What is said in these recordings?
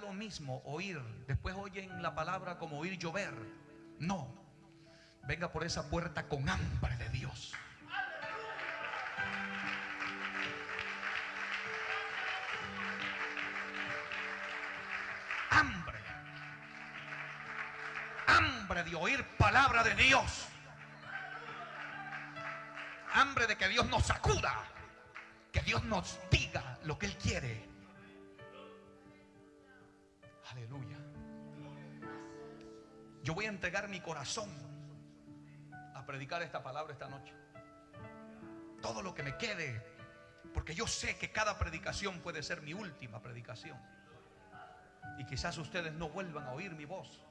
lo mismo oír, después oyen la palabra como oír llover. No, venga por esa puerta con hambre de Dios. Hambre. Hambre de oír palabra de Dios. Hambre de que Dios nos sacuda. Que Dios nos diga lo que Él quiere. Aleluya. Yo voy a entregar mi corazón a predicar esta palabra esta noche. Todo lo que me quede. Porque yo sé que cada predicación puede ser mi última predicación. Y quizás ustedes no vuelvan a oír mi voz.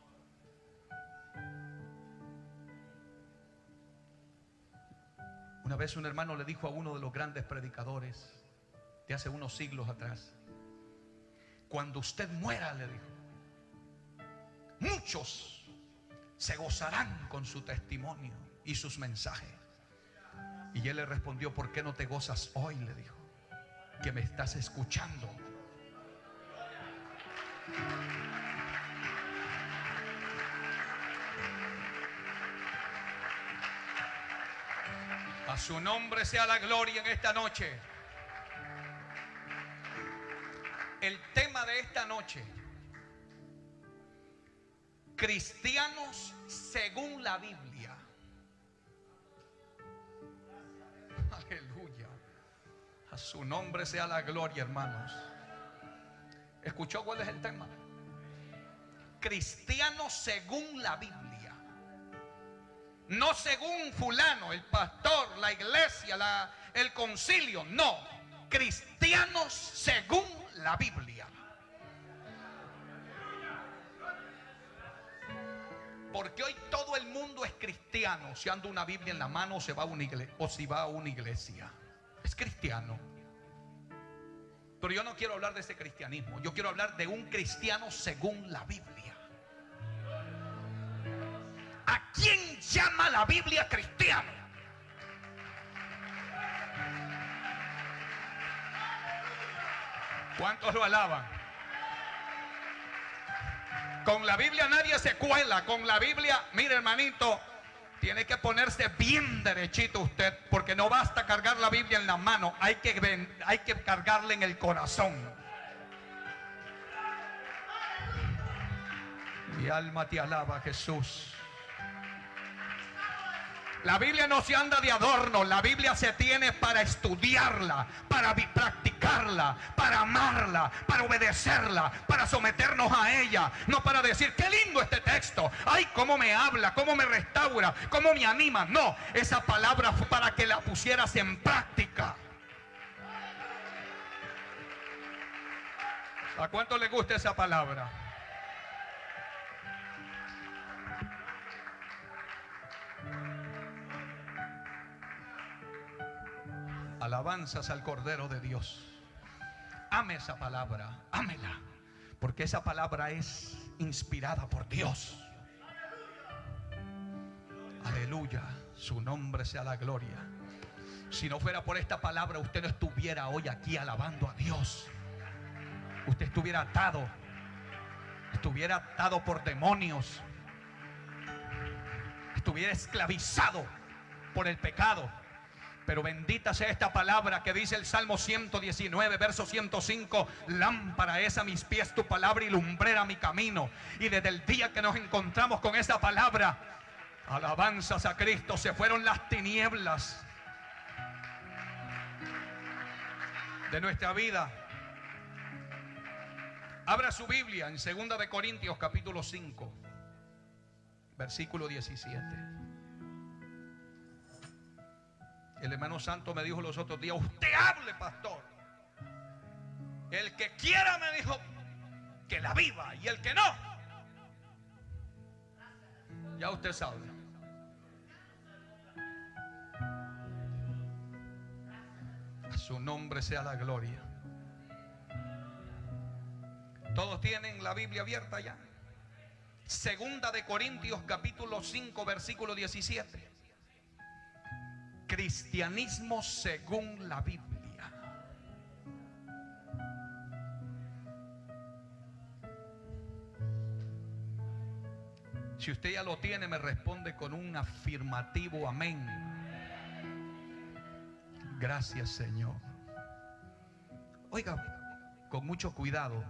Una vez un hermano le dijo a uno de los grandes predicadores de hace unos siglos atrás, cuando usted muera, le dijo, muchos se gozarán con su testimonio y sus mensajes. Y él le respondió, ¿por qué no te gozas hoy? Le dijo, que me estás escuchando. A su nombre sea la gloria en esta noche. El tema de esta noche. Cristianos según la Biblia. Aleluya. A su nombre sea la gloria, hermanos. ¿Escuchó cuál es el tema? Cristianos según la Biblia. No según fulano, el pastor, la iglesia, la, el concilio. No. Cristianos según la Biblia. Porque hoy todo el mundo es cristiano. Si anda una Biblia en la mano o, se va a una o si va a una iglesia. Es cristiano. Pero yo no quiero hablar de ese cristianismo. Yo quiero hablar de un cristiano según la Biblia. ¿A quién llama la Biblia cristiano? ¿Cuántos lo alaban? Con la Biblia nadie se cuela. Con la Biblia, mire hermanito, tiene que ponerse bien derechito usted, porque no basta cargar la Biblia en la mano, hay que, hay que cargarla en el corazón. Mi alma te alaba, Jesús. La Biblia no se anda de adorno, la Biblia se tiene para estudiarla, para practicarla, para amarla, para obedecerla, para someternos a ella, no para decir, qué lindo este texto, ay, cómo me habla, cómo me restaura, cómo me anima. No, esa palabra fue para que la pusieras en práctica. ¿A cuánto le gusta esa palabra? Alabanzas al Cordero de Dios. Ame esa palabra, ámela, porque esa palabra es inspirada por Dios. Aleluya, su nombre sea la gloria. Si no fuera por esta palabra, usted no estuviera hoy aquí alabando a Dios. Usted estuviera atado, estuviera atado por demonios, estuviera esclavizado por el pecado pero bendita sea esta palabra que dice el Salmo 119, verso 105. Lámpara es a mis pies tu palabra y lumbrera mi camino. Y desde el día que nos encontramos con esa palabra, alabanzas a Cristo, se fueron las tinieblas de nuestra vida. Abra su Biblia en 2 de Corintios capítulo 5, versículo 17. El hermano santo me dijo los otros días, usted hable, pastor. El que quiera me dijo que la viva y el que no. Ya usted sabe. A su nombre sea la gloria. Todos tienen la Biblia abierta ya. Segunda de Corintios capítulo 5 versículo 17 Cristianismo según la Biblia. Si usted ya lo tiene, me responde con un afirmativo amén. Gracias Señor. Oiga, con mucho cuidado,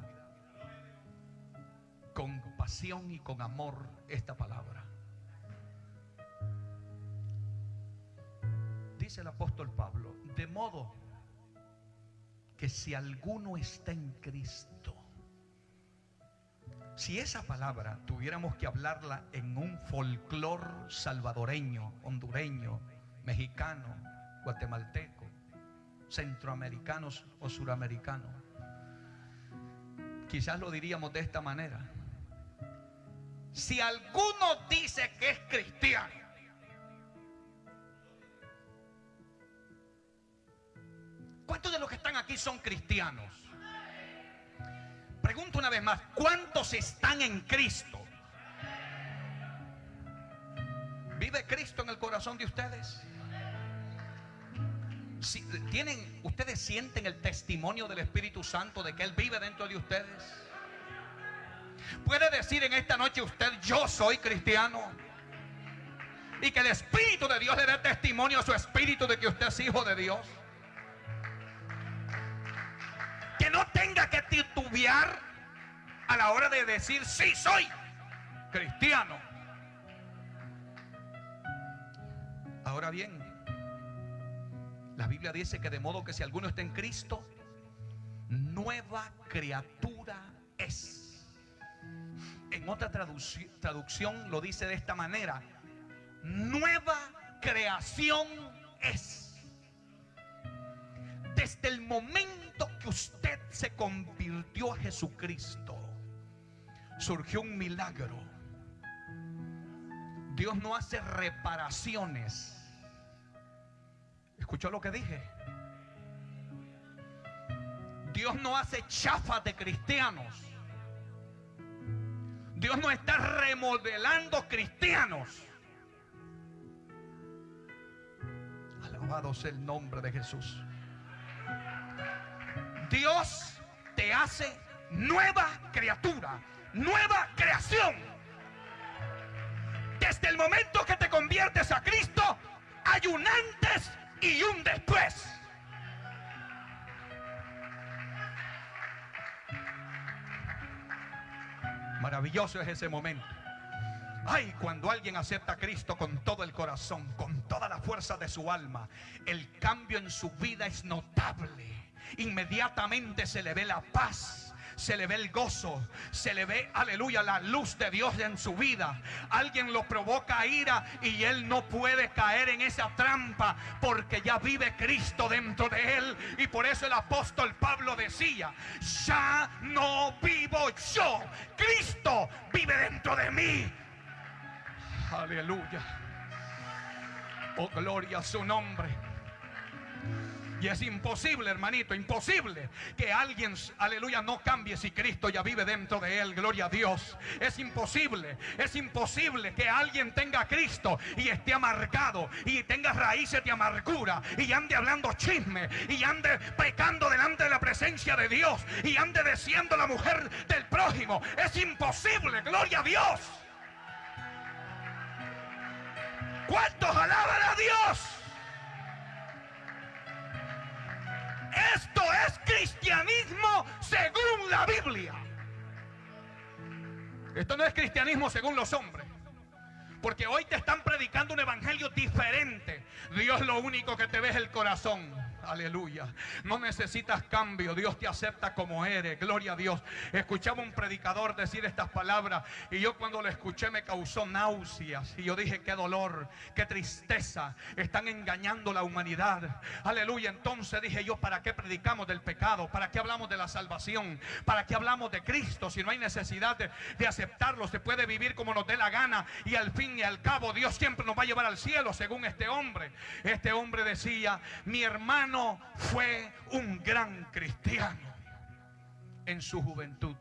con pasión y con amor esta palabra. Dice el apóstol Pablo, de modo que si alguno está en Cristo, si esa palabra tuviéramos que hablarla en un folclor salvadoreño, hondureño, mexicano, guatemalteco, centroamericanos o suramericanos, quizás lo diríamos de esta manera. Si alguno dice que es cristiano, ¿cuántos de los que están aquí son cristianos? Pregunto una vez más, ¿cuántos están en Cristo? ¿Vive Cristo en el corazón de ustedes? Si, ¿tienen, ¿Ustedes sienten el testimonio del Espíritu Santo de que Él vive dentro de ustedes? ¿Puede decir en esta noche usted, yo soy cristiano? Y que el Espíritu de Dios le dé testimonio a su Espíritu de que usted es hijo de Dios. Que no tenga que titubear a la hora de decir, sí soy cristiano. Ahora bien, la Biblia dice que de modo que si alguno está en Cristo, nueva criatura es. En otra traducción lo dice de esta manera, nueva creación es. Desde el momento que usted se convirtió a Jesucristo, surgió un milagro. Dios no hace reparaciones. ¿Escuchó lo que dije? Dios no hace chafas de cristianos. Dios no está remodelando cristianos. Alabado sea el nombre de Jesús. Dios te hace nueva criatura, nueva creación. Desde el momento que te conviertes a Cristo, hay un antes y un después. Maravilloso es ese momento. Ay, cuando alguien acepta a Cristo con todo el corazón, con toda la fuerza de su alma, el cambio en su vida es notable. Inmediatamente se le ve la paz se le ve el gozo, se le ve, aleluya, la luz de Dios en su vida. Alguien lo provoca ira y él no puede caer en esa trampa porque ya vive Cristo dentro de él. Y por eso el apóstol Pablo decía, ya no vivo yo, Cristo vive dentro de mí. Aleluya. Oh, gloria a su nombre. Y es imposible, hermanito, imposible que alguien, aleluya, no cambie si Cristo ya vive dentro de él. Gloria a Dios. Es imposible, es imposible que alguien tenga a Cristo y esté amargado y tenga raíces de amargura y ande hablando chisme y ande pecando delante de la presencia de Dios y ande diciendo la mujer del prójimo. Es imposible, gloria a Dios. ¿Cuántos alaban a Dios? Esto es cristianismo según la Biblia. Esto no es cristianismo según los hombres. Porque hoy te están predicando un evangelio diferente. Dios lo único que te ve es el corazón. Aleluya. No necesitas cambio. Dios te acepta como eres. Gloria a Dios. Escuchaba un predicador decir estas palabras y yo cuando lo escuché me causó náuseas. Y yo dije, qué dolor, qué tristeza. Están engañando la humanidad. Aleluya. Entonces dije yo, ¿para qué predicamos del pecado? ¿Para qué hablamos de la salvación? ¿Para qué hablamos de Cristo? Si no hay necesidad de, de aceptarlo, se puede vivir como nos dé la gana. Y al fin y al cabo Dios siempre nos va a llevar al cielo según este hombre. Este hombre decía, mi hermano fue un gran cristiano en su juventud.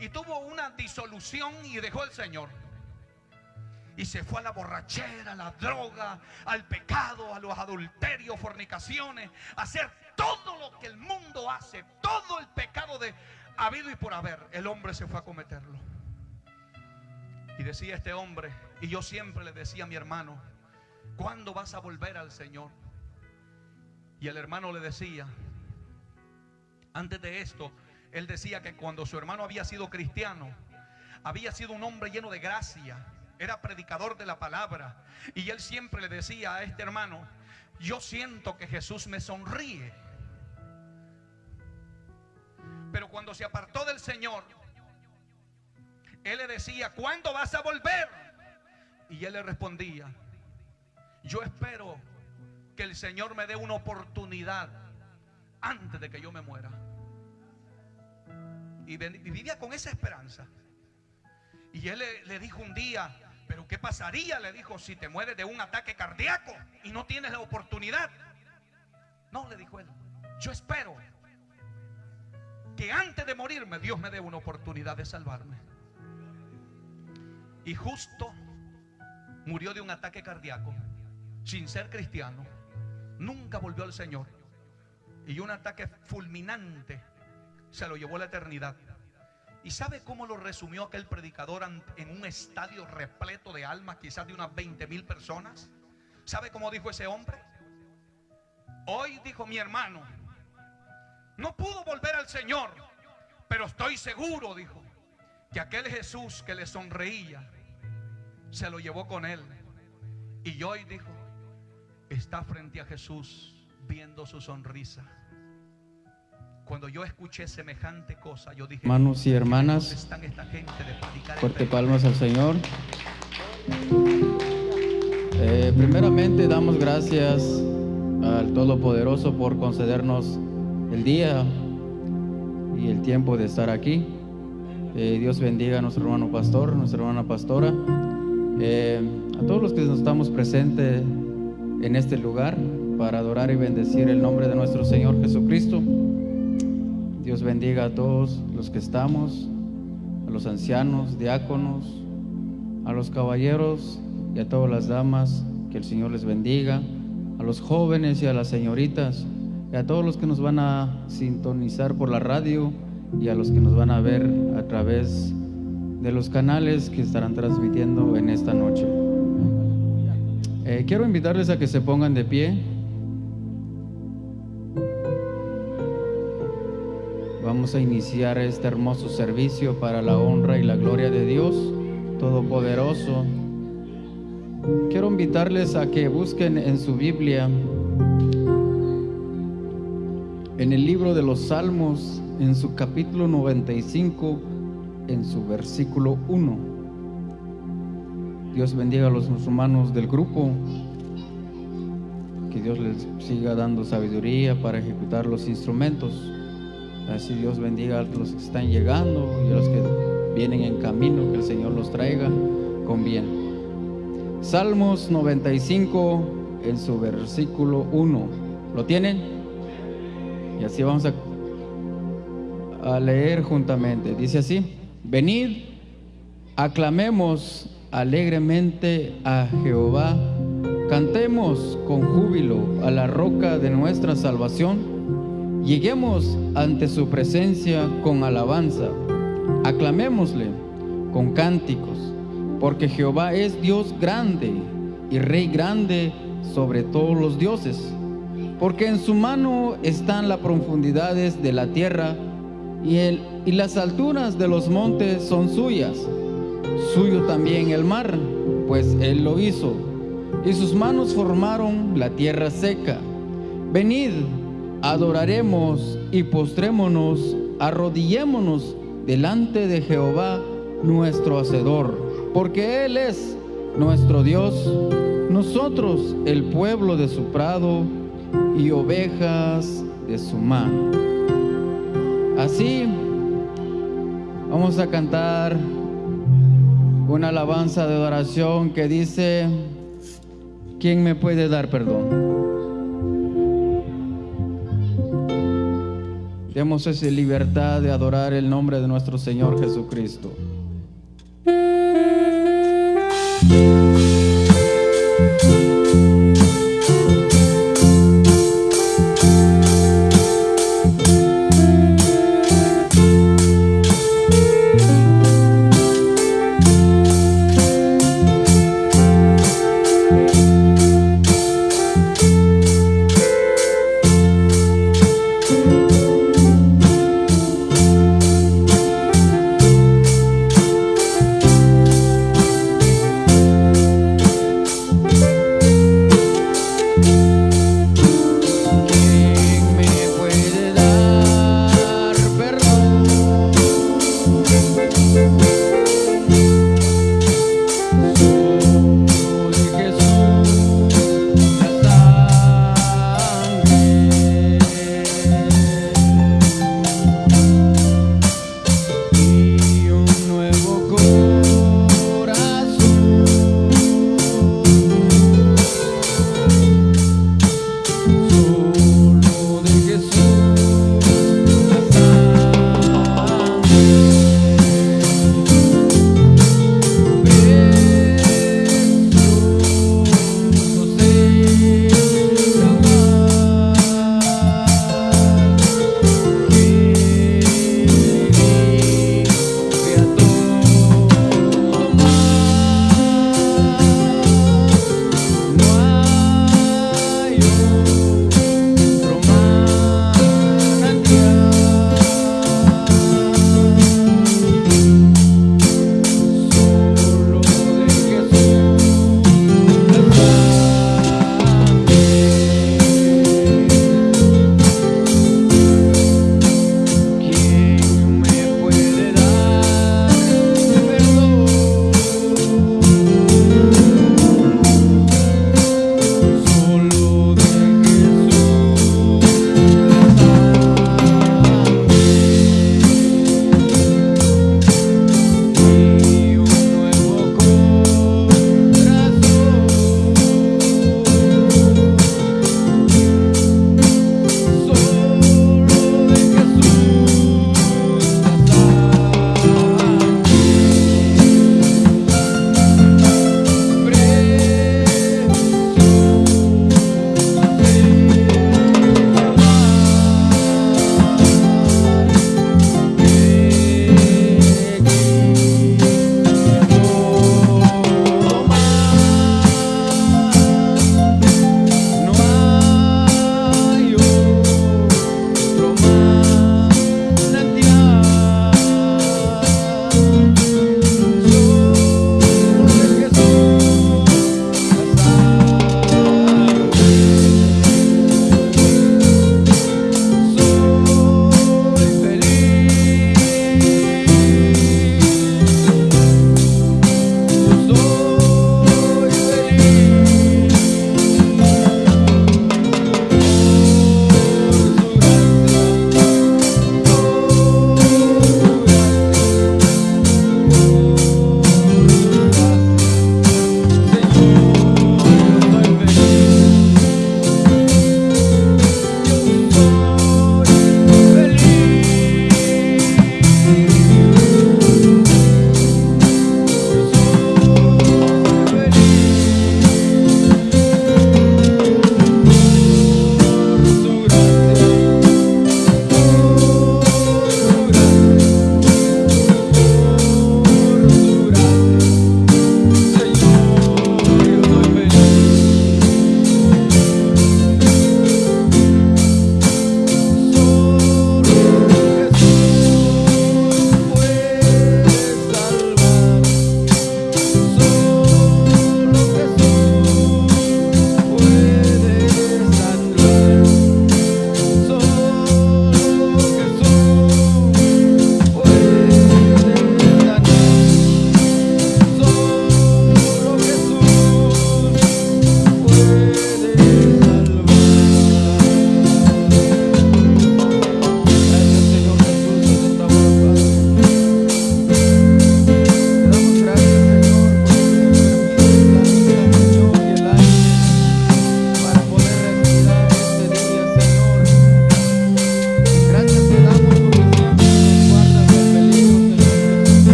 Y tuvo una disolución y dejó el Señor. Y se fue a la borrachera, a la droga, al pecado, a los adulterios, fornicaciones, a hacer todo lo que el mundo hace, todo el pecado de habido y por haber. El hombre se fue a cometerlo. Y decía este hombre, y yo siempre le decía a mi hermano, ¿cuándo vas a volver al Señor? Y el hermano le decía, antes de esto, él decía que cuando su hermano había sido cristiano, había sido un hombre lleno de gracia, era predicador de la palabra. Y él siempre le decía a este hermano, yo siento que Jesús me sonríe. Pero cuando se apartó del Señor, él le decía, ¿cuándo vas a volver? Y él le respondía, yo espero que el Señor me dé una oportunidad antes de que yo me muera. Y vivía con esa esperanza. Y él le, dijo un día, pero ¿qué pasaría? Le dijo, si te mueres de un ataque cardíaco y no tienes la oportunidad. No, le dijo él, yo espero que antes de morirme Dios me dé una oportunidad de salvarme. Y justo murió de un ataque cardíaco, sin ser cristiano. Nunca volvió al Señor. Y un ataque fulminante se lo llevó a la eternidad. ¿Y sabe cómo lo resumió aquel predicador en un estadio repleto de almas, quizás de unas 20 mil personas? ¿Sabe cómo dijo ese hombre? Hoy dijo mi hermano, no pudo volver al Señor, pero estoy seguro, dijo, que aquel Jesús que le sonreía, se lo llevó con él. Y hoy dijo, está frente a Jesús viendo su sonrisa. Cuando yo escuché semejante cosa, yo dije, hermanos y hermanas, fuerte palmas al Señor. Eh, primeramente damos gracias al Todopoderoso por concedernos el día y el tiempo de estar aquí. Eh, Dios bendiga a nuestro hermano pastor, nuestra hermana pastora, eh, a todos los que estamos presentes en este lugar para adorar y bendecir el nombre de nuestro Señor Jesucristo. Dios bendiga a todos los que estamos, a los ancianos, diáconos, a los caballeros y a todas las damas, que el Señor les bendiga, a los jóvenes y a las señoritas, y a todos los que nos van a sintonizar por la radio y a los que nos van a ver a través de los canales que estarán transmitiendo en esta noche. Eh, quiero invitarles a que se pongan de pie. Vamos a iniciar este hermoso servicio para la honra y la gloria de Dios Todopoderoso. Quiero invitarles a que busquen en su Biblia, en el libro de los Salmos, en su capítulo 95, en su versículo 1. Dios bendiga a los musulmanes del grupo. Que Dios les siga dando sabiduría para ejecutar los instrumentos. Así Dios bendiga a los que están llegando y a los que vienen en camino, que el Señor los traiga con bien. Salmos 95 en su versículo 1. ¿Lo tienen? Y así vamos a leer juntamente. Dice así, venid, aclamemos alegremente a Jehová, cantemos con júbilo a la roca de nuestra salvación. Lleguemos ante su presencia con alabanza, aclamémosle con cánticos, porque Jehová es Dios grande y Rey grande sobre todos los dioses, porque en su mano están las profundidades de la tierra y, y las alturas de los montes son suyas, suyo también el mar, pues él lo hizo, y sus manos formaron la tierra seca. Venid, adoraremos y postrémonos, arrodillémonos delante de Jehová nuestro Hacedor, porque Él es nuestro Dios, nosotros el pueblo de su prado y ovejas de su mano. Así vamos a cantar una alabanza de adoración que dice, ¿quién me puede dar perdón? Demos esa libertad de adorar el nombre de nuestro Señor Jesucristo.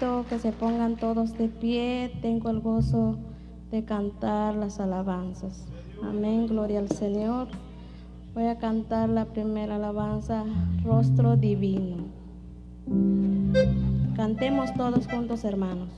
que se pongan todos de pie. Tengo el gozo de cantar las alabanzas. Amén, gloria al Señor. Voy a cantar la primera alabanza, Rostro Divino. Cantemos todos juntos, hermanos.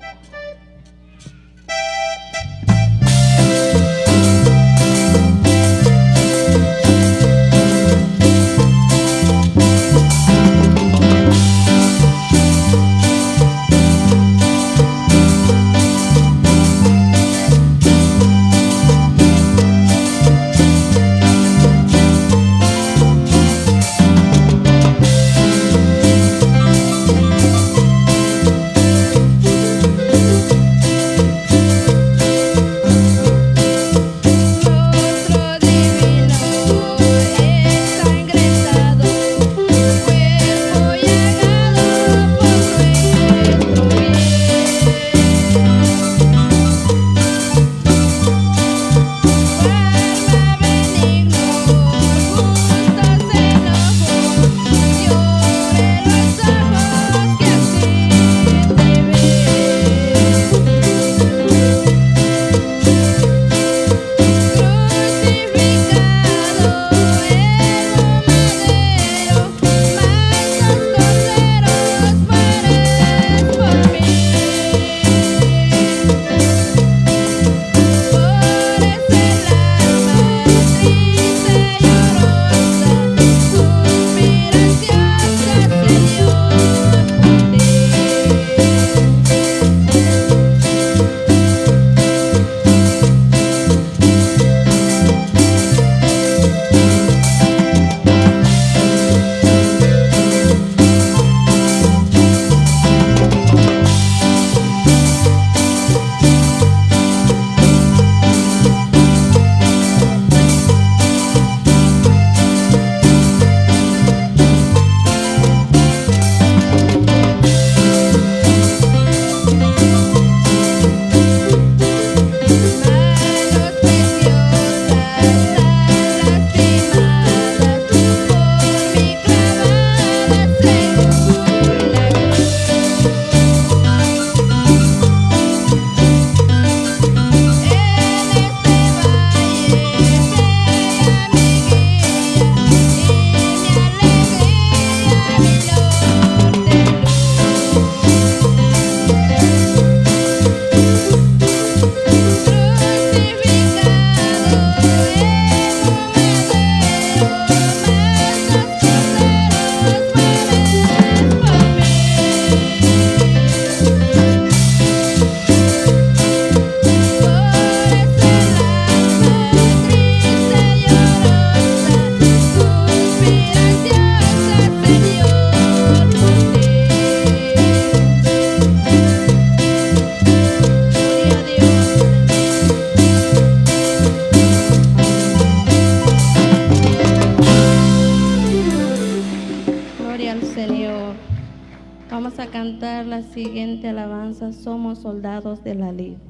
Siguiente alabanza. Somos soldados de la ley.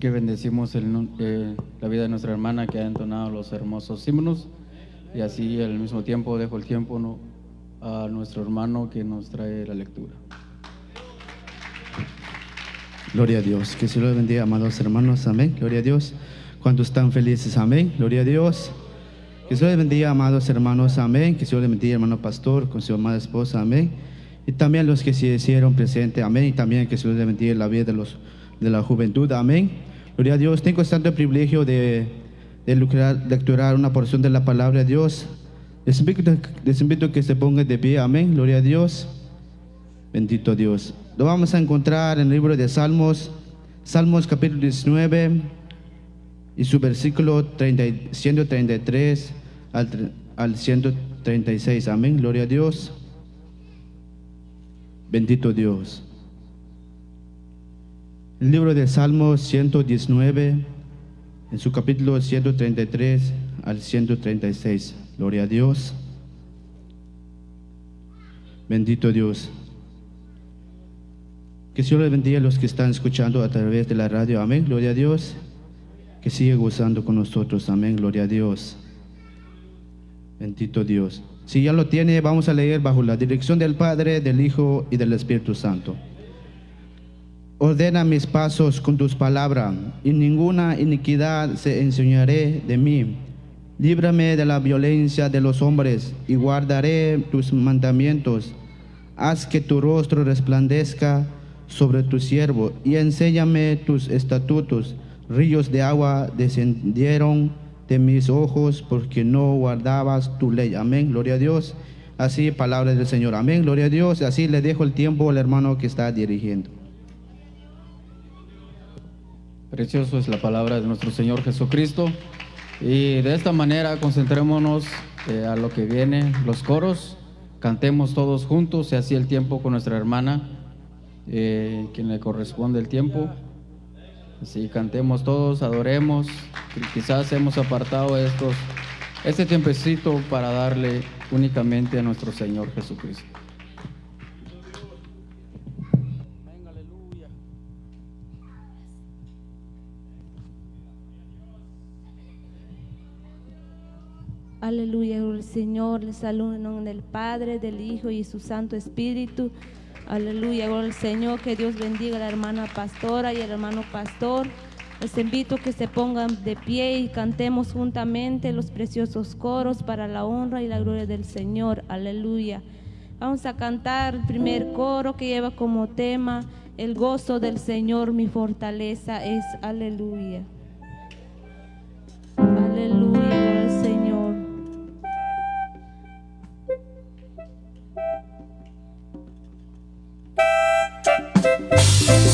Que bendecimos el, eh, la vida de nuestra hermana que ha entonado los hermosos himnos y así al mismo tiempo dejo el tiempo a nuestro hermano que nos trae la lectura. Gloria a Dios. Que se lo bendiga, amados hermanos. Amén. Gloria a Dios. ¿Cuántos están felices? Amén. Gloria a Dios. Que se lo bendiga, amados hermanos. Amén. Que se lo bendiga, hermano pastor, con su amada esposa. Amén. Y también los que se hicieron presentes. Amén. Y también que se lo bendiga la vida de los de la juventud. Amén. Gloria a Dios. Tengo tanto privilegio de, de lecturar una porción de la palabra de Dios. Les invito, les invito a que se pongan de pie. Amén. Gloria a Dios. Bendito Dios. Lo vamos a encontrar en el libro de Salmos, Salmos capítulo 19 y su versículo 30, 133 al, al 136. Amén. Gloria a Dios. Bendito Dios. El libro de Salmos 119, en su capítulo 133 al 136. Gloria a Dios. Bendito Dios. Que Señor le bendiga a los que están escuchando a través de la radio. Amén. Gloria a Dios. Que siga gozando con nosotros. Amén. Gloria a Dios. Bendito Dios. Si ya lo tiene, vamos a leer bajo la dirección del Padre, del Hijo y del Espíritu Santo. Ordena mis pasos con tus palabras, y ninguna iniquidad se enseñaré de mí. Líbrame de la violencia de los hombres, y guardaré tus mandamientos. Haz que tu rostro resplandezca sobre tu siervo, y enséñame tus estatutos. Ríos de agua descendieron de mis ojos, porque no guardabas tu ley. Amén, gloria a Dios. Así, palabra del Señor. Amén, gloria a Dios. Así le dejo el tiempo al hermano que está dirigiendo. Precioso es la palabra de nuestro Señor Jesucristo. Y de esta manera concentrémonos eh, a lo que viene, los coros. Cantemos todos juntos y así el tiempo con nuestra hermana, eh, quien le corresponde el tiempo. Así cantemos todos, adoremos. Quizás hemos apartado estos, este tiempecito para darle únicamente a nuestro Señor Jesucristo. Aleluya, el Señor les saluda en nombre del Padre, del Hijo y su Santo Espíritu. Aleluya, gloria al Señor, que Dios bendiga a la hermana pastora y el hermano pastor. Les invito a que se pongan de pie y cantemos juntamente los preciosos coros para la honra y la gloria del Señor. Aleluya. Vamos a cantar el primer coro que lleva como tema el gozo del Señor, mi fortaleza es. Aleluya. Aleluya, Thank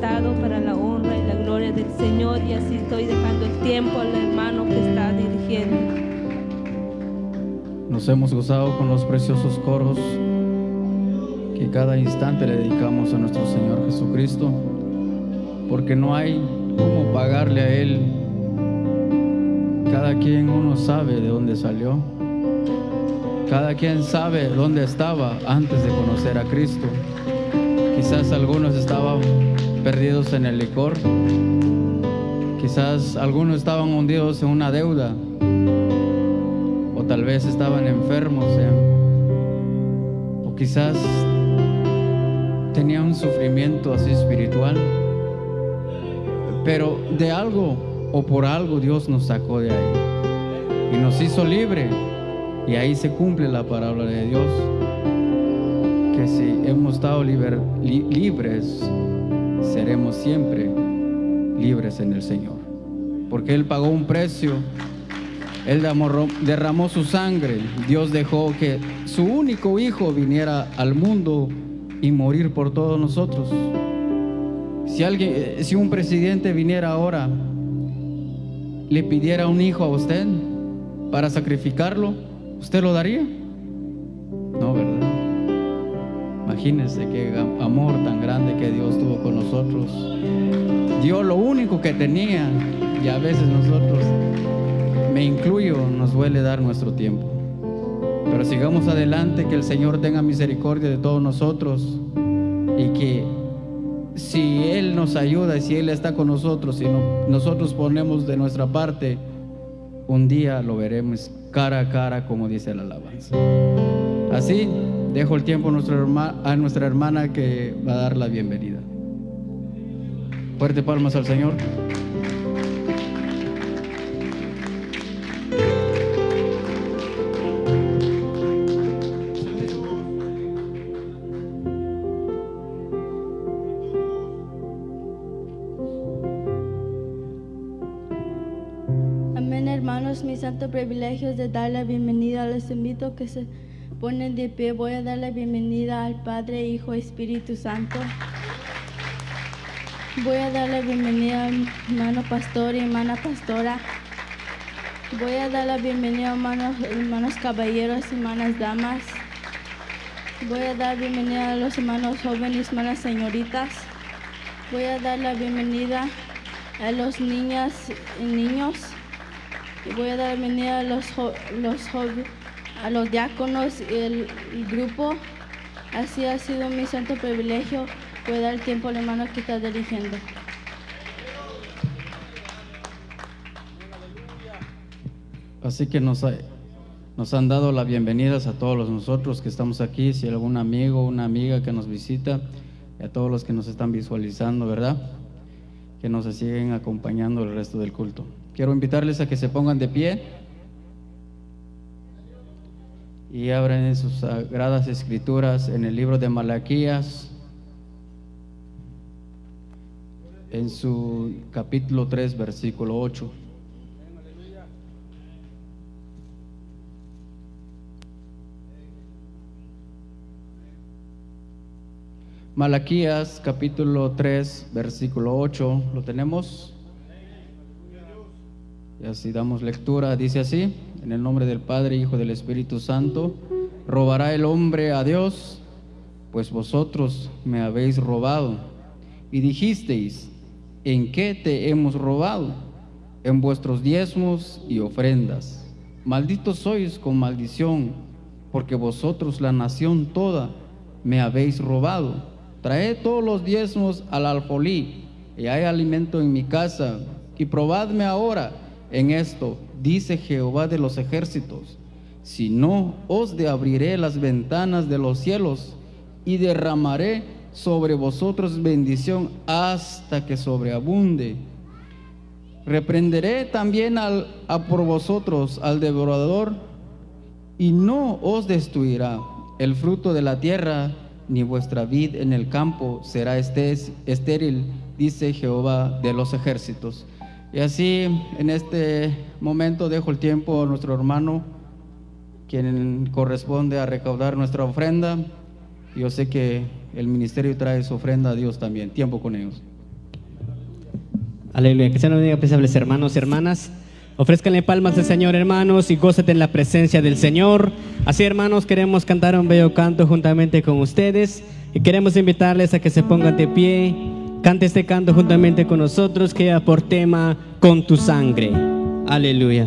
Para la honra y la gloria del Señor. Y así estoy dejando el tiempo al hermano que está dirigiendo. Nos hemos gozado con los preciosos coros que cada instante le dedicamos a nuestro Señor Jesucristo, porque no hay cómo pagarle a Él. Cada quien uno sabe de dónde salió. Cada quien sabe dónde estaba antes de conocer a Cristo. Quizás algunos estaban perdidos en el licor. Quizás algunos estaban hundidos en una deuda. O tal vez estaban enfermos. O quizás tenían un sufrimiento así espiritual. Pero de algo o por algo Dios nos sacó de ahí. Y nos hizo libre. Y ahí se cumple la palabra de Dios. Que si hemos estado libres, seremos siempre libres en el Señor. Porque Él pagó un precio. Él derramó- su sangre. Dios dejó que su único hijo viniera al mundo y morir por todos nosotros. Si alguien, eh, si un presidente viniera ahora, le pidiera un hijo a usted para sacrificarlo, ¿usted lo daría? Imagínense qué am- amor tan grande que Dios tuvo con nosotros. Dio lo único que tenía y a veces nosotros, me incluyo, nos duele dar nuestro tiempo. Pero sigamos adelante, que el Señor tenga misericordia de todos nosotros y que si Él nos ayuda y si Él está con nosotros no- nosotros ponemos de nuestra parte, un día lo veremos cara a cara como dice la alabanza. Así dejo el tiempo a nuestra, hermana que va a dar la bienvenida. Fuerte palmas al Señor. Amén, hermanos, mi santo privilegio es de dar la bienvenida. Les invito que se ponen de pie. Voy a dar la bienvenida al Padre, Hijo Espíritu Santo. Voy a dar la bienvenida al hermano pastor y hermana pastora. Voy a dar la bienvenida a hermanos, hermanos caballeros, hermanas damas. Voy a dar bienvenida a los hermanos jóvenes, hermanas señoritas. Voy a dar la bienvenida a los niñas y niños. Voy a dar la bienvenida a los, los joven- a los diáconos y el, grupo. Así ha sido mi santo privilegio. Voy a dar el tiempo al hermano que está dirigiendo. Así que nos, han dado las bienvenidas a todos nosotros que estamos aquí, si algún amigo o una amiga que nos visita, y a todos los que nos están visualizando, ¿verdad? Que nos siguen acompañando el resto del culto. Quiero invitarles a que se pongan de pie y abran sus sagradas escrituras en el libro de Malaquías, en su capítulo 3, versículo 8. Malaquías capítulo 3, versículo 8, ¿lo tenemos? Y así damos lectura, dice así, en el nombre del Padre, Hijo del Espíritu Santo, robará el hombre a Dios, pues vosotros me habéis robado. Y dijisteis, ¿en qué te hemos robado? En vuestros diezmos y ofrendas. Malditos sois con maldición, porque vosotros la nación toda me habéis robado Traed todos los diezmos al alfolí, y hay alimento en mi casa, y probadme ahora en esto, dice Jehová de los ejércitos. Si no, os de abriré las ventanas de los cielos y derramaré sobre vosotros bendición hasta que sobreabunde. Reprenderé también al, a por vosotros al devorador y no os destruirá. El fruto de la tierra ni vuestra vid en el campo será estéril, dice Jehová de los ejércitos. Y así en este momento dejo el tiempo a nuestro hermano, quien corresponde a recaudar nuestra ofrenda. Yo sé que el ministerio trae su ofrenda a Dios también. Tiempo con ellos. Aleluya. Que sean bendiga, apreciables hermanos y hermanas. Ofrezcanle palmas al Señor, hermanos, y gózate en la presencia del Señor. Así, hermanos, queremos cantar un bello canto juntamente con ustedes y queremos invitarles a que se pongan de pie. Cante este canto juntamente con nosotros que lleva por tema con tu sangre. Aleluya.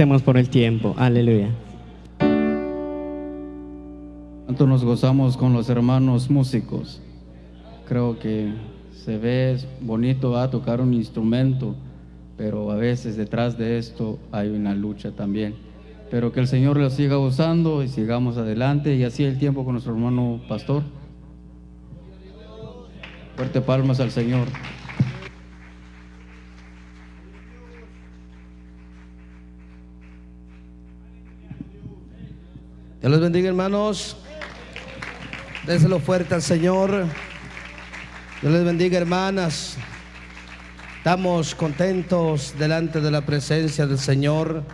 Agradecemos por el tiempo. Aleluya. Tanto nos gozamos con los hermanos músicos. Creo que se ve bonito a tocar un instrumento, pero a veces detrás de esto hay una lucha también. Pero que el Señor lo siga usando y sigamos adelante y así el tiempo con nuestro hermano pastor. Fuerte palmas al Señor. Dios les bendiga, hermanos. Déselo fuerte al Señor. Dios les bendiga, hermanas. Estamos contentos delante de la presencia del Señor.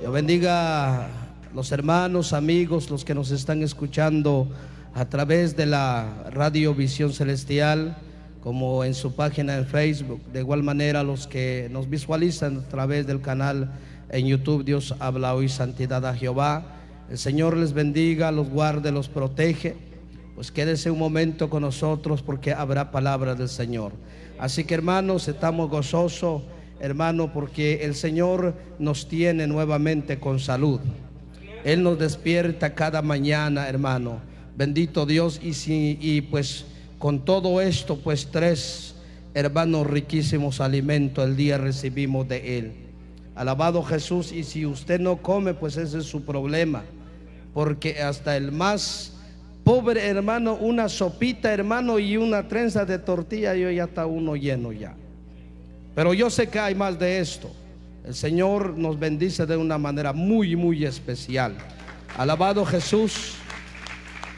Dios bendiga los hermanos, amigos, los que nos están escuchando a través de la Radio Visión Celestial, como en su página en Facebook. De igual manera, los que nos visualizan a través del canal en YouTube, Dios habla hoy, Santidad a Jehová. El Señor les bendiga, los guarde, los protege. Pues quédese un momento con nosotros porque habrá palabra del Señor. Así que hermanos, estamos gozosos, hermano, porque el Señor nos tiene nuevamente con salud. Él nos despierta cada mañana, hermano. Bendito Dios. Y, si, y pues con todo esto, pues tres hermanos riquísimos alimentos el día recibimos de Él. Alabado Jesús. Y si usted no come, pues ese es su problema. Porque hasta el más pobre hermano, una sopita hermano y una trenza de tortilla, yo ya está uno lleno ya. Pero yo sé que hay más de esto. El Señor nos bendice de una manera muy, muy especial. Alabado Jesús.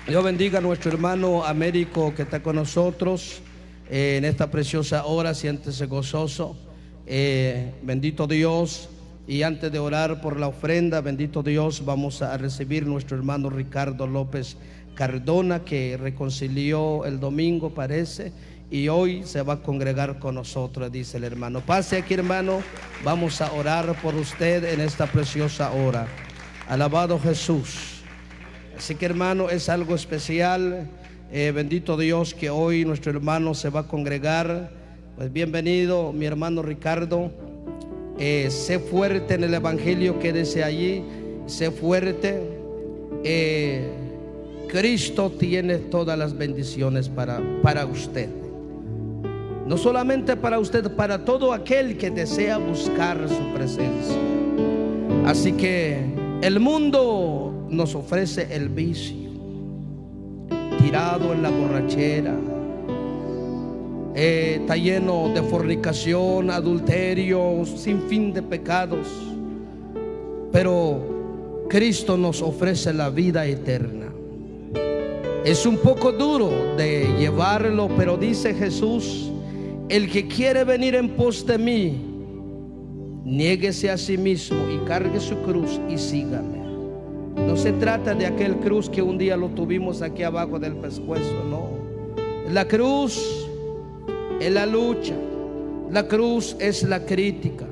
Dios bendiga a nuestro hermano Américo que está con nosotros eh, en esta preciosa hora. Siéntese gozoso. Eh, bendito Dios. Y antes de orar por la ofrenda, bendito Dios, vamos a recibir nuestro hermano Ricardo López Cardona que reconcilió el domingo, parece, y hoy se va a congregar con nosotros, dice el hermano. Pase aquí, hermano, vamos a orar por usted en esta preciosa hora. Alabado Jesús. Así que, hermano, es algo especial. Eh, bendito Dios que hoy nuestro hermano se va a congregar. Pues bienvenido, mi hermano Ricardo. Eh, sé fuerte en el Evangelio, quédese allí. Sé fuerte. Eh, Cristo tiene todas las bendiciones para, para usted. No solamente para usted, para todo aquel que desea buscar su presencia. Así que el mundo nos ofrece el vicio, tirado en la borrachera, eh, está lleno de fornicación, adulterio, sin fin de pecados. Pero Cristo nos ofrece la vida eterna. Es un poco duro de llevarlo, pero dice Jesús, el que quiere venir en pos de mí, niéguese a sí mismo y cargue su cruz y sígame. No se trata de aquel cruz que un día lo tuvimos aquí abajo del pescuezo, no. La cruz es la lucha, la cruz es la crítica,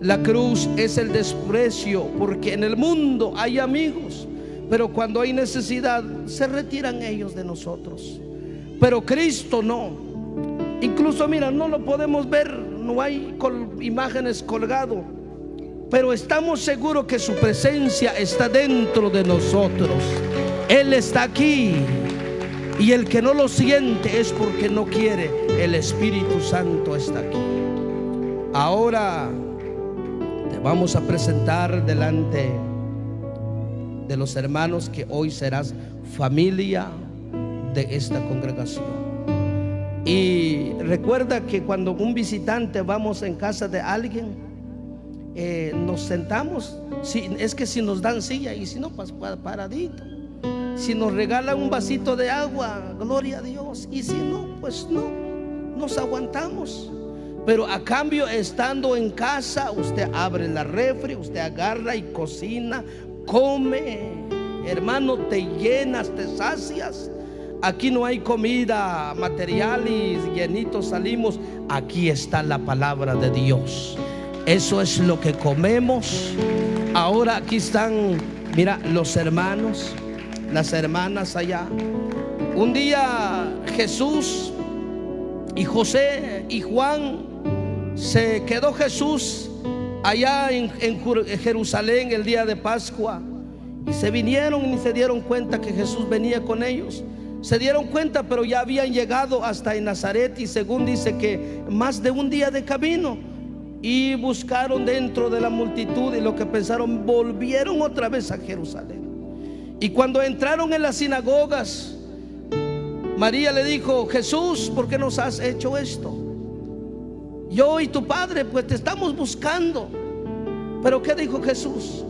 la cruz es el desprecio, porque en el mundo hay amigos, pero cuando hay necesidad se retiran ellos de nosotros. Pero Cristo no. Incluso, mira, no lo podemos ver, no hay imágenes colgado, pero estamos seguros que su presencia está dentro de nosotros. Él está aquí. Y el que no lo siente es porque no quiere. El Espíritu Santo está aquí. Ahora te vamos a presentar delante de los hermanos que hoy serás familia de esta congregación. Y recuerda que cuando un visitante vamos en casa de alguien, eh, nos sentamos. Si, es que si nos dan silla y si no, pues paradito. Si nos regalan un vasito de agua, gloria a Dios. Y si no, pues no, nos aguantamos. Pero a cambio, estando en casa, usted abre la refri, usted agarra y cocina, come. Hermano, te llenas, te sacias. Aquí no hay comida material y llenitos salimos. Aquí está la palabra de Dios. Eso es lo que comemos. Ahora aquí están, mira, los hermanos las hermanas allá. Un día Jesús y José y Juan se quedó Jesús allá en, Jerusalén el día de Pascua y se vinieron y se dieron cuenta que Jesús venía con ellos. Se dieron cuenta, pero ya habían llegado hasta en Nazaret y según dice que más de un día de camino y buscaron dentro de la multitud y lo que pensaron volvieron otra vez a Jerusalén. Y cuando entraron en las sinagogas, María le dijo, Jesús, ¿por qué nos has hecho esto? Yo y tu padre, pues te estamos buscando. Pero ¿qué dijo Jesús?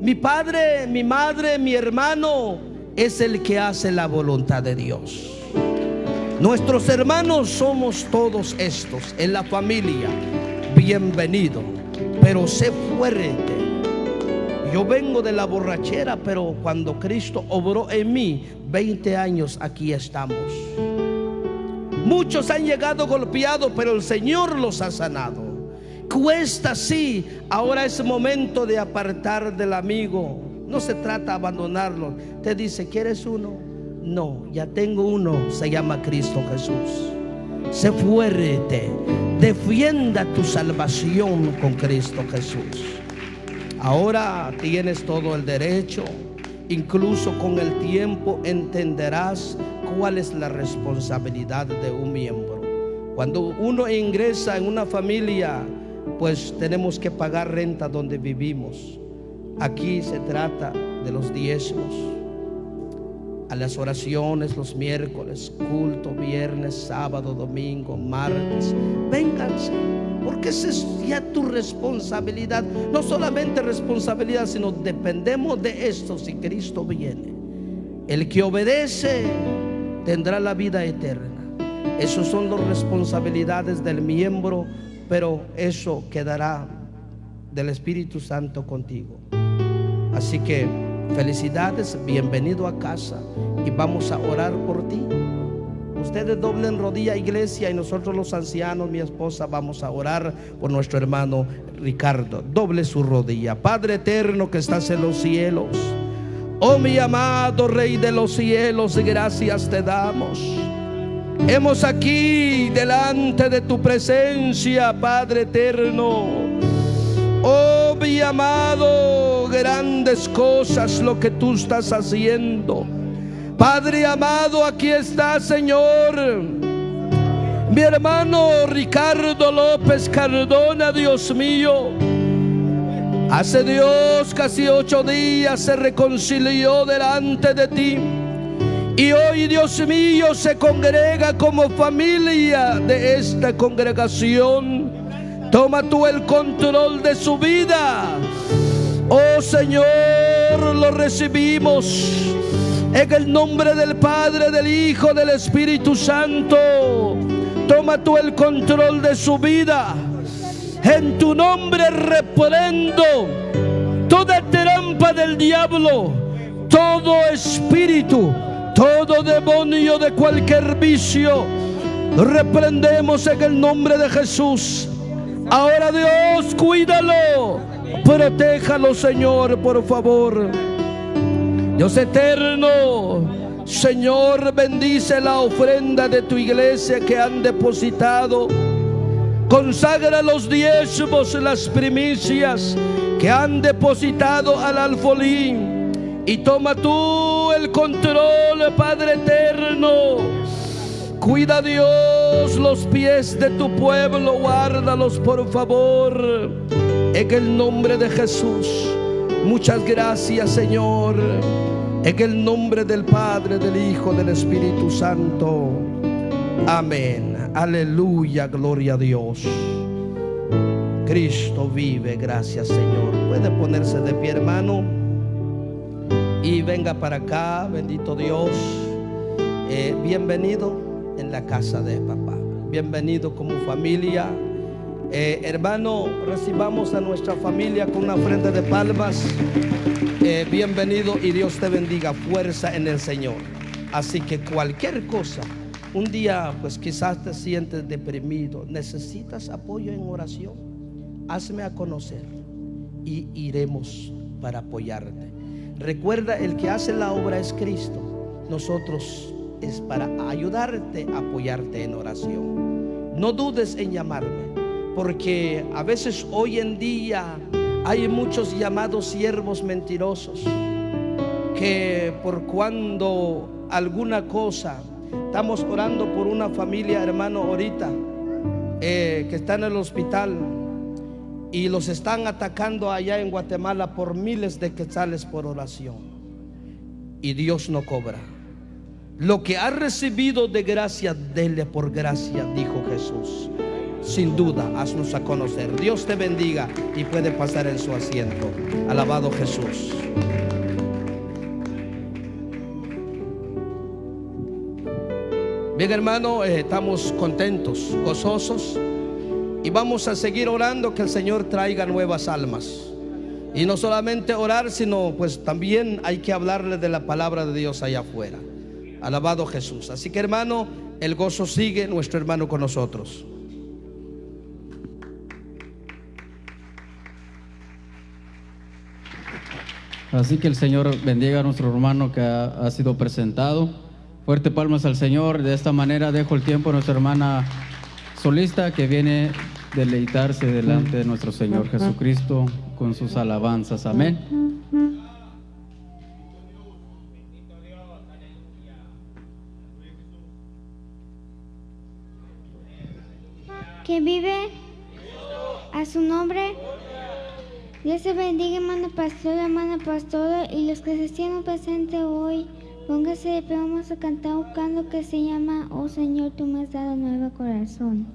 Mi padre, mi madre, mi hermano es el que hace la voluntad de Dios. Nuestros hermanos somos todos estos en la familia. Bienvenido, pero sé fuerte yo vengo de la borrachera, pero cuando Cristo obró en mí, 20 años aquí estamos. Muchos han llegado golpeados, pero el Señor los ha sanado. Cuesta sí, ahora es momento de apartar del amigo. No se trata de abandonarlo. Te dice, ¿quieres uno? No, ya tengo uno, se llama Cristo Jesús. Sé fuerte, defienda tu salvación con Cristo Jesús. Ahora tienes todo el derecho, incluso con el tiempo entenderás cuál es la responsabilidad de un miembro. Cuando uno ingresa en una familia, pues tenemos que pagar renta donde vivimos. Aquí se trata de los diezmos, a las oraciones los miércoles, culto viernes, sábado, domingo, martes. Vénganse porque esa es ya tu responsabilidad. No solamente responsabilidad, sino dependemos de esto si Cristo viene. El que obedece tendrá la vida eterna. Esas son las responsabilidades del miembro, pero eso quedará del Espíritu Santo contigo. Así que felicidades, bienvenido a casa y vamos a orar por ti. Ustedes doblen rodilla, iglesia, y nosotros los ancianos, mi esposa, vamos a orar por nuestro hermano Ricardo. Doble su rodilla. Padre eterno que estás en los cielos. Oh mi amado Rey de los cielos, gracias te damos. Hemos aquí delante de tu presencia, Padre eterno. Oh mi amado, grandes cosas lo que tú estás haciendo. Padre amado, aquí está, Señor. Mi hermano Ricardo López Cardona, Dios mío. Hace Dios casi ocho días se reconcilió delante de ti. Y hoy, Dios mío, se congrega como familia de esta congregación. Toma tú el control de su vida. Oh Señor, lo recibimos en el nombre del Padre, del Hijo, del Espíritu Santo. Toma tú el control de su vida. En tu nombre reprendo toda trampa del diablo, todo espíritu, todo demonio de cualquier vicio. Reprendemos en el nombre de Jesús. Ahora Dios, cuídalo. Protéjalo, Señor, por favor. Dios eterno. Señor, bendice la ofrenda de tu iglesia que han depositado. Consagra los diezmos, las primicias que han depositado al alfolín. Y toma tú el control, Padre eterno. Cuida Dios los pies de tu pueblo, guárdalos por favor. En el nombre de Jesús. Muchas gracias, Señor. En el nombre del Padre, del Hijo, del Espíritu Santo. Amén. Aleluya, gloria a Dios. Cristo vive, gracias Señor. Puede ponerse de pie, hermano. Y venga para acá, bendito Dios. Eh, bienvenido en la casa de papá. Bienvenido como familia. Eh, hermano, recibamos a nuestra familia con una ofrenda de palmas. Eh, bienvenido y Dios te bendiga. Fuerza en el Señor. Así que cualquier cosa un día pues quizás te sientes deprimido, necesitas apoyo en oración, hazme a conocer y iremos para apoyarte. Recuerda, el que hace la obra es Cristo. Nosotros es para ayudarte, apoyarte en oración. No dudes en llamarme, porque a veces hoy en día hay muchos llamados siervos mentirosos que por cuando alguna cosa Estamos orando por una familia, hermano, ahorita, eh, que está en el hospital y los están atacando allá en Guatemala por miles de quetzales por oración. Y Dios no cobra. Lo que ha recibido de gracia, dele por gracia, dijo Jesús. Sin duda, haznos a conocer. Dios te bendiga y puede pasar en su asiento. Alabado Jesús. Bien hermano, eh, estamos contentos, gozosos y vamos a seguir orando que el Señor traiga nuevas almas. Y no solamente orar, sino pues también hay que hablarle de la palabra de Dios allá afuera. Alabado Jesús. Así que hermano, el gozo sigue, nuestro hermano con nosotros. Así que el Señor bendiga a nuestro hermano que ha sido presentado. Fuerte palmas al Señor. De esta manera dejo el tiempo a nuestra hermana solista que viene deleitarse delante de nuestro Señor Jesucristo con sus alabanzas. Amén. Que vive a su nombre. Dios se bendiga, hermano pastor, hermana pastora, y los que se estén presentes hoy. Póngase de pie, vamos a cantar un canto que se llama Oh Señor, tú me has dado nuevo corazón.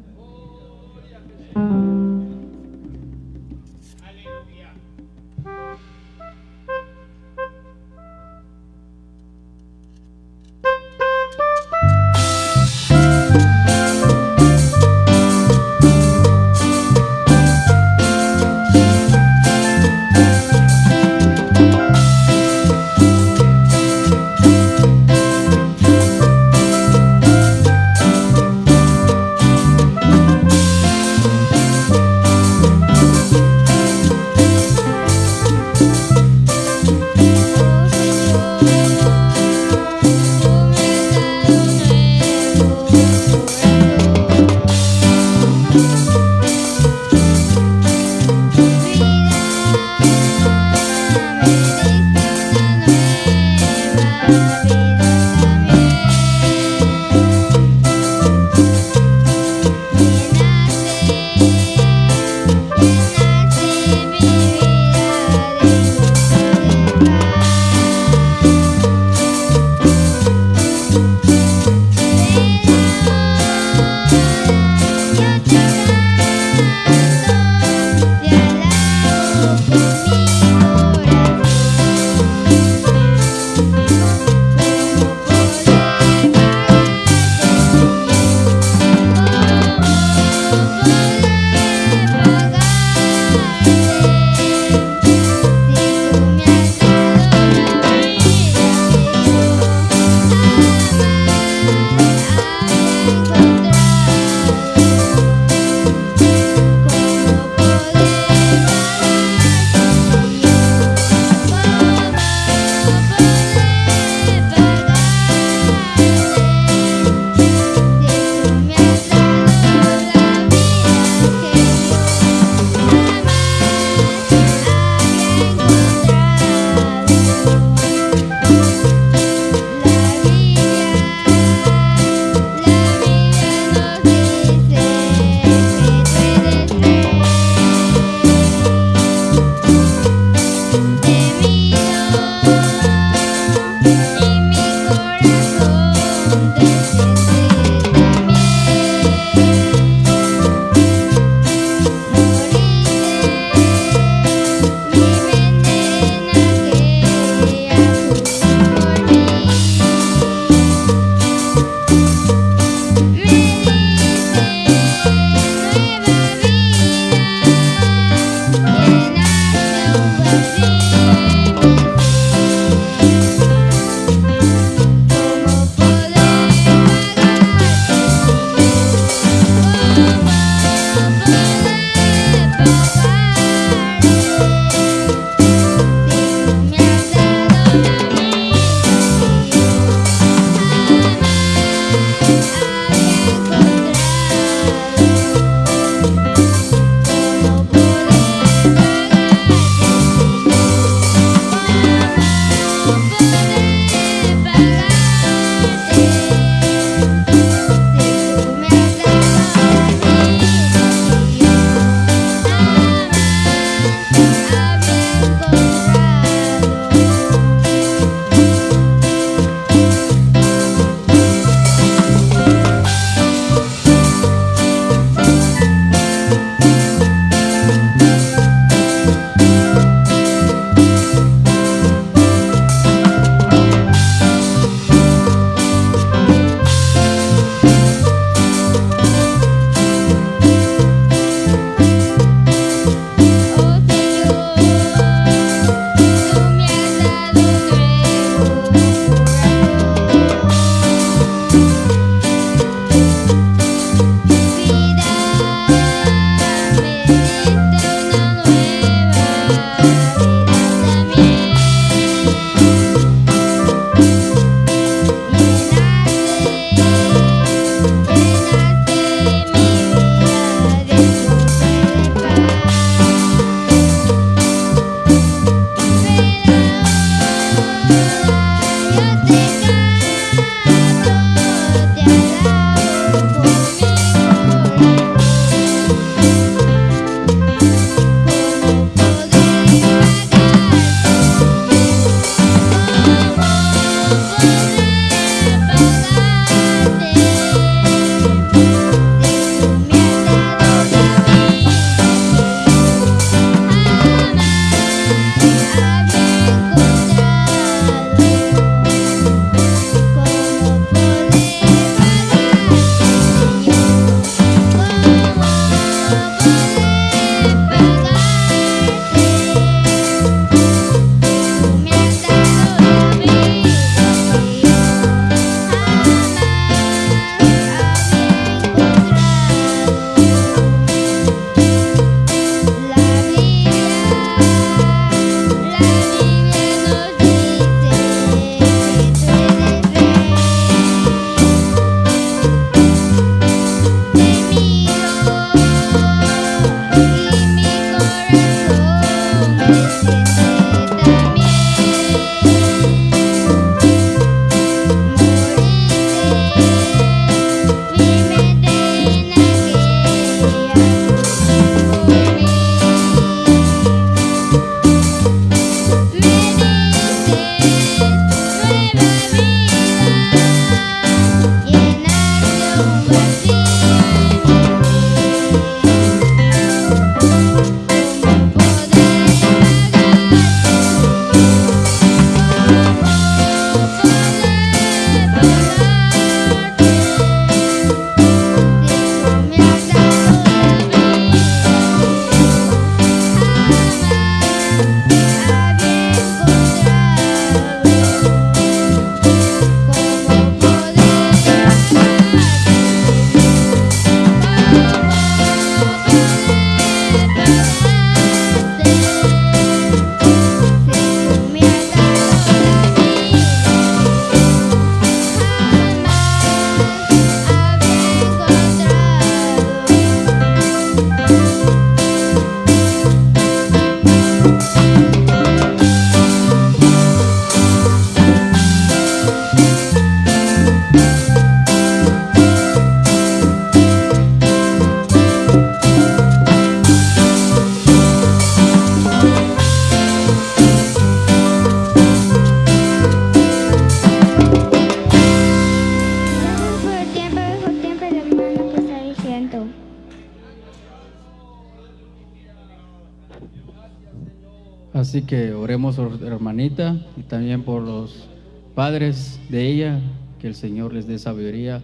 Así que oremos hermanita y también por los padres de ella, que el Señor les dé sabiduría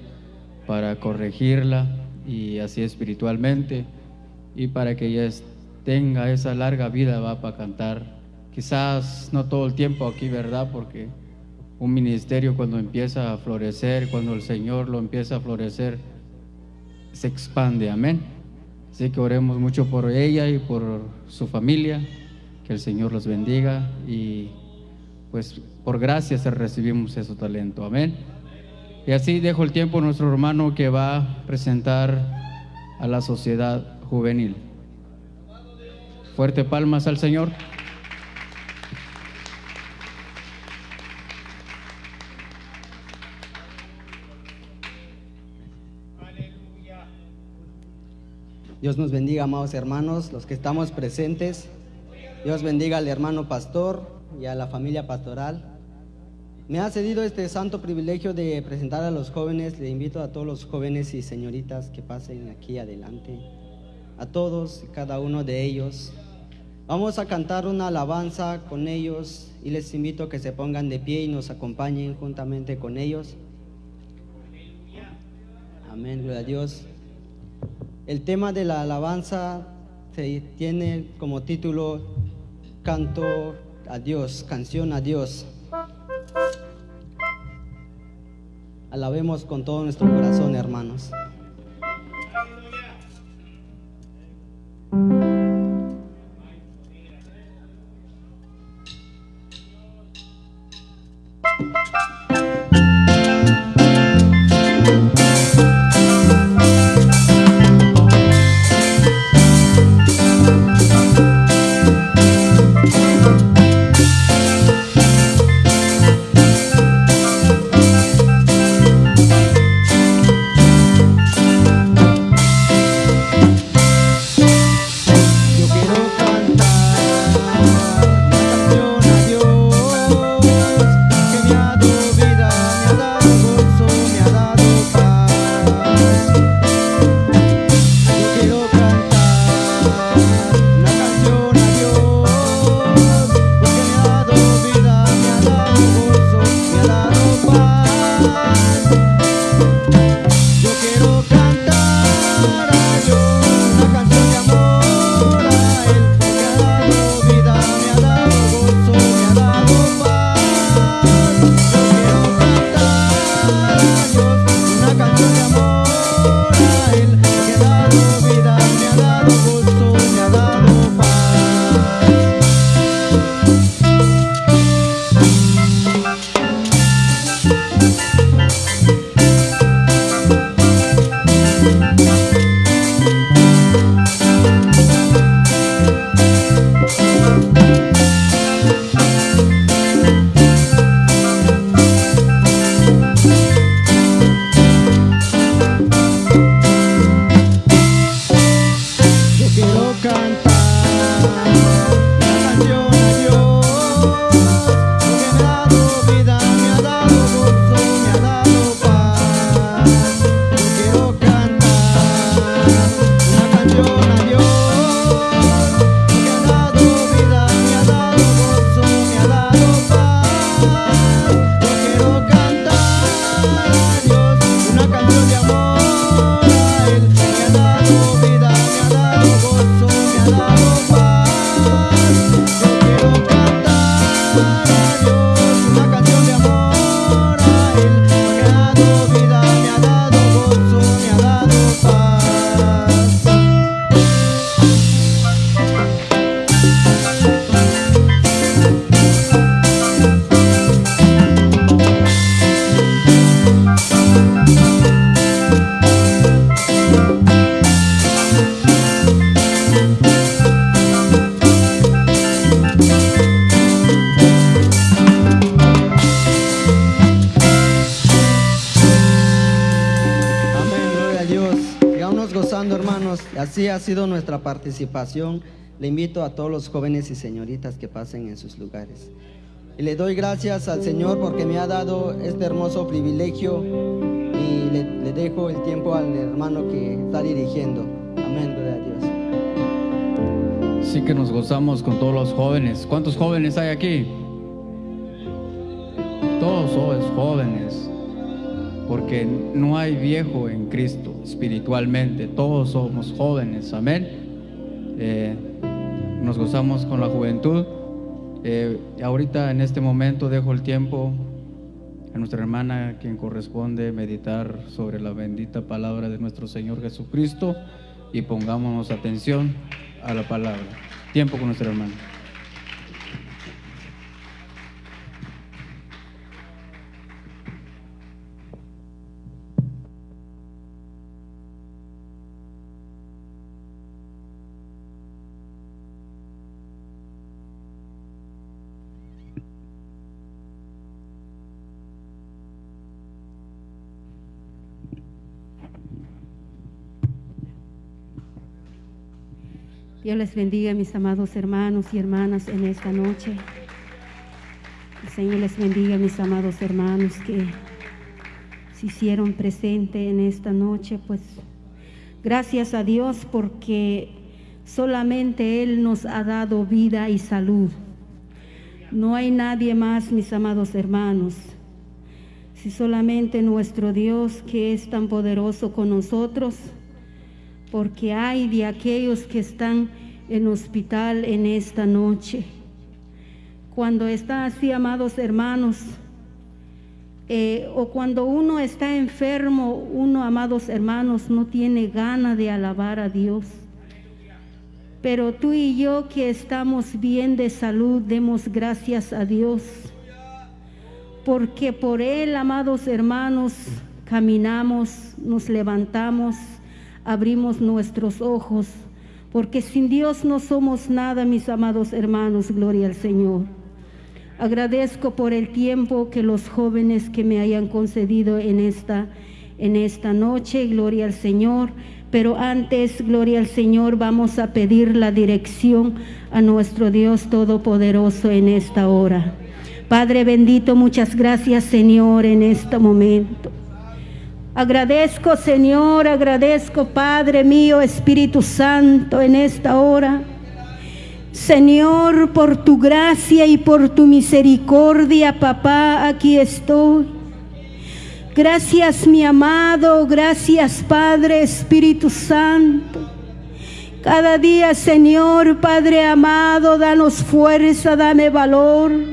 para corregirla y así espiritualmente y para que ella tenga esa larga vida va para cantar. Quizás no todo el tiempo aquí, ¿verdad? Porque un ministerio cuando empieza a florecer, cuando el Señor lo empieza a florecer, se expande, amén. Así que oremos mucho por ella y por su familia, que el Señor los bendiga y pues por gracias recibimos ese talento, amén. Y así dejo el tiempo a nuestro hermano que va a presentar a la sociedad juvenil. Fuerte palmas al Señor. Dios nos bendiga, amados hermanos, los que estamos presentes. Dios bendiga al hermano pastor y a la familia pastoral. Me ha cedido este santo privilegio de presentar a los jóvenes. Le invito a todos los jóvenes y señoritas que pasen aquí adelante. A todos y cada uno de ellos. Vamos a cantar una alabanza con ellos y les invito a que se pongan de pie y nos acompañen juntamente con ellos. Amén, gloria a Dios. El tema de la alabanza tiene como título Canto a Dios, canción a Dios. Alabemos con todo nuestro corazón, hermanos. Sido nuestra participación. Le invito a todos los jóvenes y señoritas que pasen en sus lugares. Y le doy gracias al Señor porque me ha dado este hermoso privilegio y le, dejo el tiempo al hermano que está dirigiendo. Amén, gloria a Dios. Así que nos gozamos con todos los jóvenes. ¿Cuántos jóvenes hay aquí? Todos jóvenes. Porque no hay viejo en Cristo espiritualmente. Todos somos jóvenes. Amén. Eh, nos gozamos con la juventud. Eh, ahorita en este momento dejo el tiempo a nuestra hermana quien corresponde meditar sobre la bendita palabra de nuestro Señor Jesucristo y pongámonos atención a la palabra. Tiempo con nuestra hermana. Dios les bendiga, mis amados hermanos y hermanas, en esta noche. El Señor les bendiga, mis amados hermanos, que se hicieron presente en esta noche. Pues gracias a Dios porque solamente Él nos ha dado vida y salud. No hay nadie más, mis amados hermanos. Si solamente nuestro Dios que es tan poderoso con nosotros, porque hay de aquellos que están en hospital en esta noche. Cuando está así, amados hermanos, eh, o cuando uno está enfermo, uno, amados hermanos, no tiene gana de alabar a Dios. Pero tú y yo que estamos bien de salud, demos gracias a Dios. Porque por Él, amados hermanos, caminamos, nos levantamos abrimos nuestros ojos, porque sin Dios no somos nada, mis amados hermanos, gloria al Señor. Agradezco por el tiempo que los jóvenes que me hayan concedido en esta, en esta noche, gloria al Señor. Pero antes, gloria al Señor, vamos a pedir la dirección a nuestro Dios Todopoderoso en esta hora. Padre bendito, muchas gracias Señor en este momento. Agradezco, Señor, agradezco, Padre mío, Espíritu Santo, en esta hora. Señor, por tu gracia y por tu misericordia, papá, aquí estoy. Gracias, mi amado, gracias, Padre, Espíritu Santo. Cada día, Señor, Padre amado, danos fuerza, dame valor.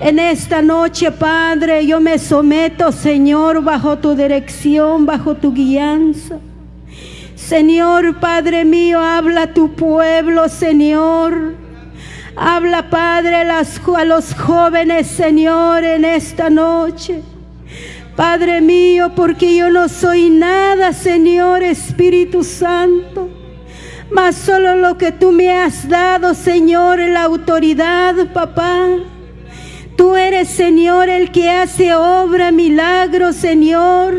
En esta noche, Padre, yo me someto, Señor, bajo tu dirección, bajo tu guianza. Señor, Padre mío, habla tu pueblo, Señor. Habla, Padre, a los jóvenes, Señor, en esta noche. Padre mío, porque yo no soy nada, Señor Espíritu Santo, mas solo lo que tú me has dado, Señor, la autoridad, papá. Tú eres, Señor, el que hace obra, milagro, Señor.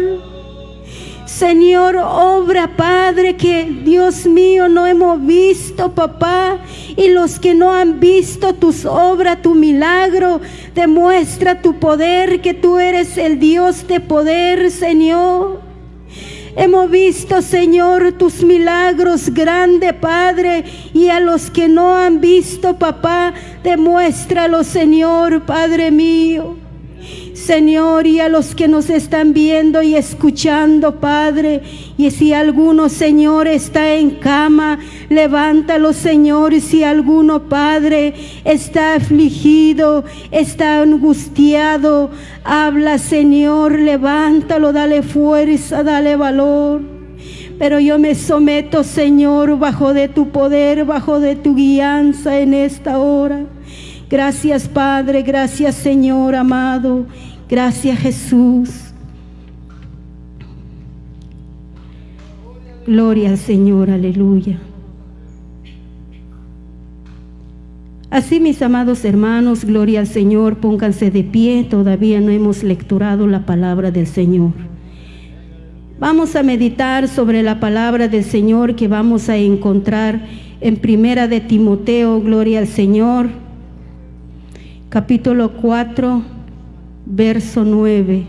Señor, obra, Padre, que Dios mío no hemos visto, papá. Y los que no han visto tus obras, tu milagro, demuestra tu poder, que tú eres el Dios de poder, Señor. Hemos visto, Señor, tus milagros grandes, Padre, y a los que no han visto, papá, demuéstralo, Señor, Padre mío. Señor, y a los que nos están viendo y escuchando, Padre, y si alguno, Señor, está en cama, levántalo, Señor, y si alguno, Padre, está afligido, está angustiado, habla, Señor, levántalo, dale fuerza, dale valor. Pero yo me someto, Señor, bajo de tu poder, bajo de tu guianza en esta hora. Gracias Padre, gracias Señor amado, gracias Jesús. Gloria al Señor, aleluya. Así mis amados hermanos, gloria al Señor, pónganse de pie, todavía no hemos lecturado la palabra del Señor. Vamos a meditar sobre la palabra del Señor que vamos a encontrar en Primera de Timoteo, gloria al Señor capítulo 4, verso 9.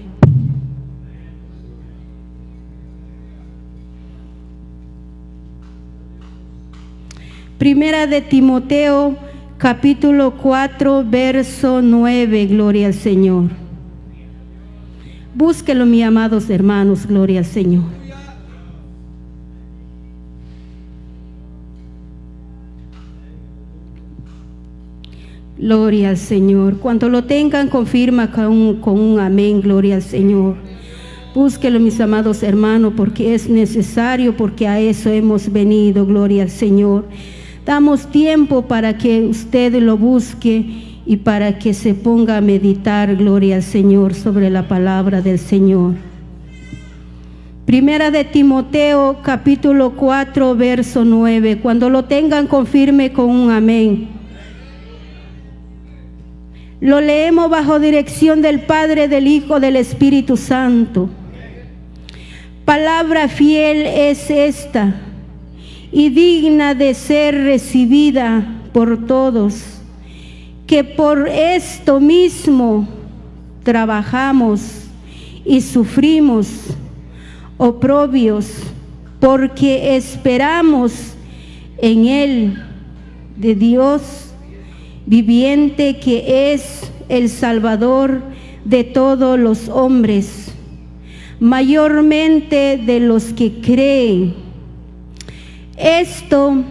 Primera de Timoteo, capítulo 4, verso 9, gloria al Señor. Búsquelo, mis amados hermanos, gloria al Señor. Gloria al Señor. Cuando lo tengan, confirma con un, amén, gloria al Señor. Búsquelo, mis amados hermanos, porque es necesario, porque a eso hemos venido, gloria al Señor. Damos tiempo para que usted lo busque y para que se ponga a meditar, gloria al Señor, sobre la palabra del Señor. Primera de Timoteo, capítulo 4, verso 9. Cuando lo tengan, confirme con un amén. Lo leemos bajo dirección del Padre, del Hijo, del Espíritu Santo. Palabra fiel es esta y digna de ser recibida por todos, que por esto mismo trabajamos y sufrimos oprobios, porque esperamos en Él de Dios viviente que es el Salvador de todos los hombres, mayormente de los que creen. Esto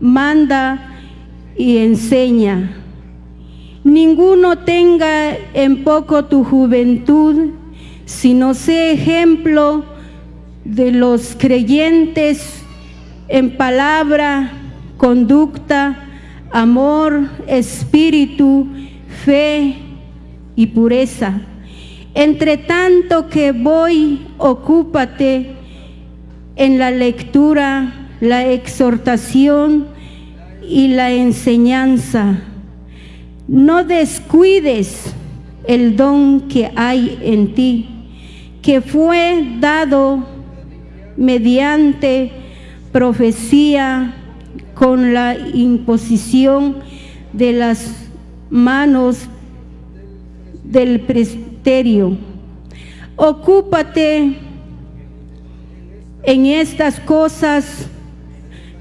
manda y enseña. Ninguno tenga en poco tu juventud, sino sé ejemplo de los creyentes en palabra, conducta, amor, espíritu, fe y pureza. Entre tanto que voy, ocúpate en la lectura, la exhortación y la enseñanza. No descuides el don que hay en ti, que fue dado mediante profecía, con la imposición de las manos del presbiterio. Ocúpate en estas cosas,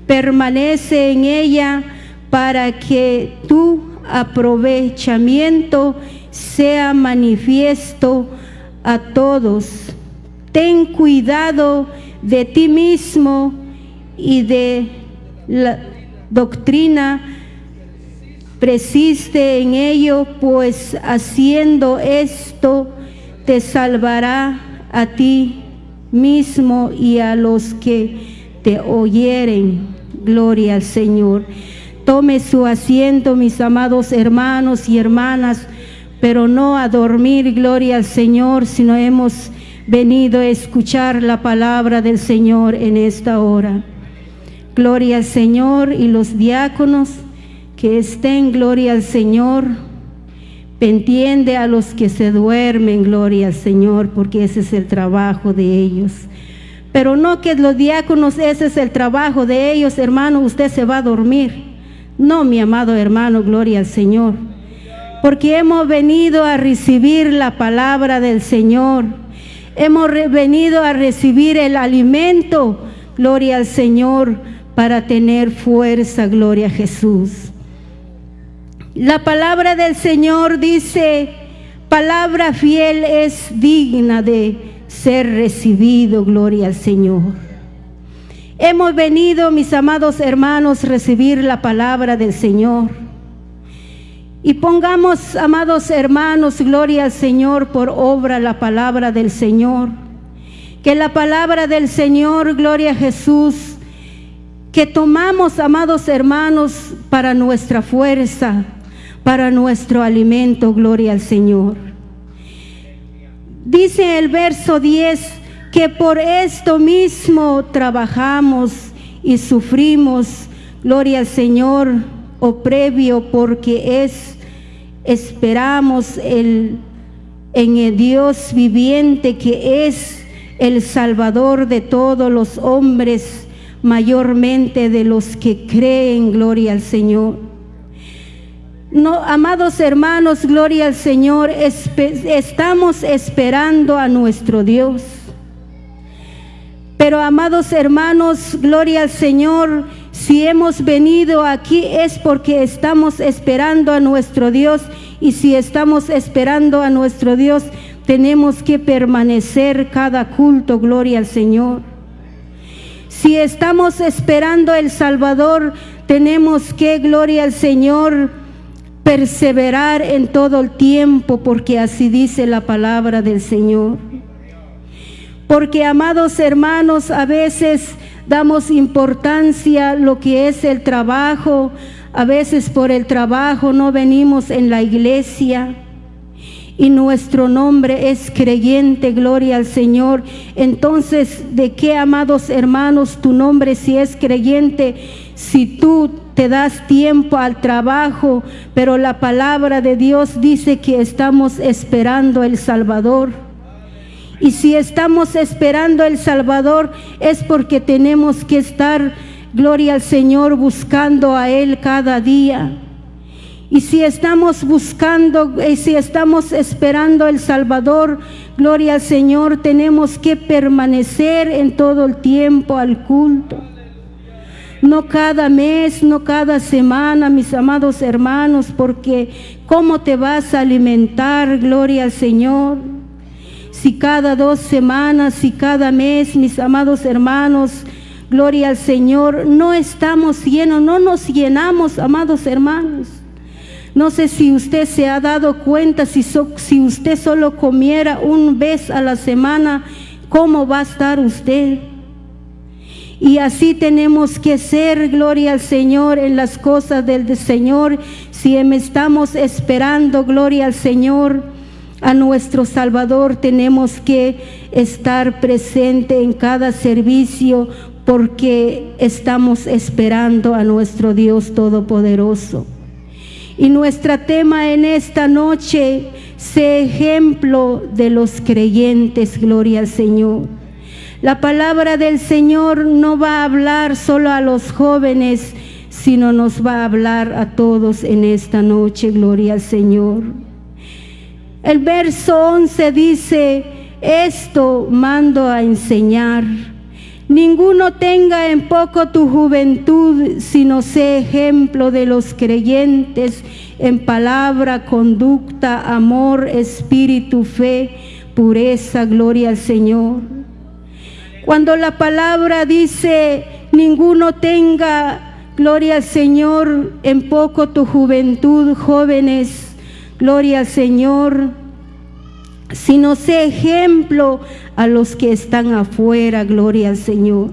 permanece en ella para que tu aprovechamiento sea manifiesto a todos. Ten cuidado de ti mismo y de la doctrina persiste en ello, pues haciendo esto te salvará a ti mismo y a los que te oyeren. Gloria al Señor. Tome su asiento, mis amados hermanos y hermanas, pero no a dormir, gloria al Señor, sino hemos venido a escuchar la palabra del Señor en esta hora. Gloria al Señor y los diáconos que estén, gloria al Señor. Entiende a los que se duermen, gloria al Señor, porque ese es el trabajo de ellos. Pero no que los diáconos, ese es el trabajo de ellos, hermano, usted se va a dormir. No, mi amado hermano, gloria al Señor. Porque hemos venido a recibir la palabra del Señor. Hemos venido a recibir el alimento, gloria al Señor para tener fuerza, gloria a Jesús. La palabra del Señor dice, palabra fiel es digna de ser recibido, gloria al Señor. Hemos venido, mis amados hermanos, recibir la palabra del Señor. Y pongamos, amados hermanos, gloria al Señor por obra la palabra del Señor. Que la palabra del Señor, gloria a Jesús, que tomamos, amados hermanos, para nuestra fuerza, para nuestro alimento, gloria al Señor. Dice el verso 10 que por esto mismo trabajamos y sufrimos, gloria al Señor, o previo, porque es, esperamos el, en el Dios viviente que es el Salvador de todos los hombres mayormente de los que creen, gloria al Señor. No, amados hermanos, gloria al Señor, estamos esperando a nuestro Dios. Pero amados hermanos, gloria al Señor, Si hemos venido aquí es porque estamos esperando a nuestro Dios y si estamos esperando a nuestro Dios, tenemos que permanecer cada culto, gloria al Señor. Si estamos esperando el Salvador, tenemos que, gloria al Señor, perseverar en todo el tiempo, porque así dice la palabra del Señor. Porque, amados hermanos, a veces damos importancia a lo que es el trabajo, a veces por el trabajo no venimos en la iglesia y nuestro nombre es creyente, gloria al Señor. Entonces, ¿de qué, amados hermanos, tu nombre si es creyente? Si tú te das tiempo al trabajo, pero la palabra de Dios dice que estamos esperando el Salvador. Y si estamos esperando el Salvador es porque tenemos que estar, gloria al Señor, buscando a Él cada día. Y si estamos buscando, y eh, si estamos esperando el Salvador, gloria al Señor, tenemos que permanecer en todo el tiempo al culto. No cada mes, no cada semana, mis amados hermanos, porque ¿cómo te vas a alimentar, gloria al Señor? Si cada dos semanas, si cada mes, mis amados hermanos, gloria al Señor, no estamos llenos, no nos llenamos, amados hermanos. No sé si usted se ha dado cuenta, si, usted solo comiera un vez a la semana, ¿cómo va a estar usted? Y así tenemos que ser, gloria al Señor, en las cosas del Señor. Si estamos esperando, gloria al Señor, a nuestro Salvador, tenemos que estar presente en cada servicio porque estamos esperando a nuestro Dios Todopoderoso. Y nuestro tema en esta noche, sé ejemplo de los creyentes, gloria al Señor. La palabra del Señor no va a hablar solo a los jóvenes, sino nos va a hablar a todos en esta noche, gloria al Señor. El verso 11 dice, esto mando a enseñar Ninguno tenga en poco tu juventud, sino sé ejemplo de los creyentes en palabra, conducta, amor, espíritu, fe, pureza, gloria al Señor. Cuando la palabra dice, ninguno tenga, gloria al Señor, en poco tu juventud, jóvenes, gloria al Señor, sino sé ejemplo a los que están afuera, gloria al Señor.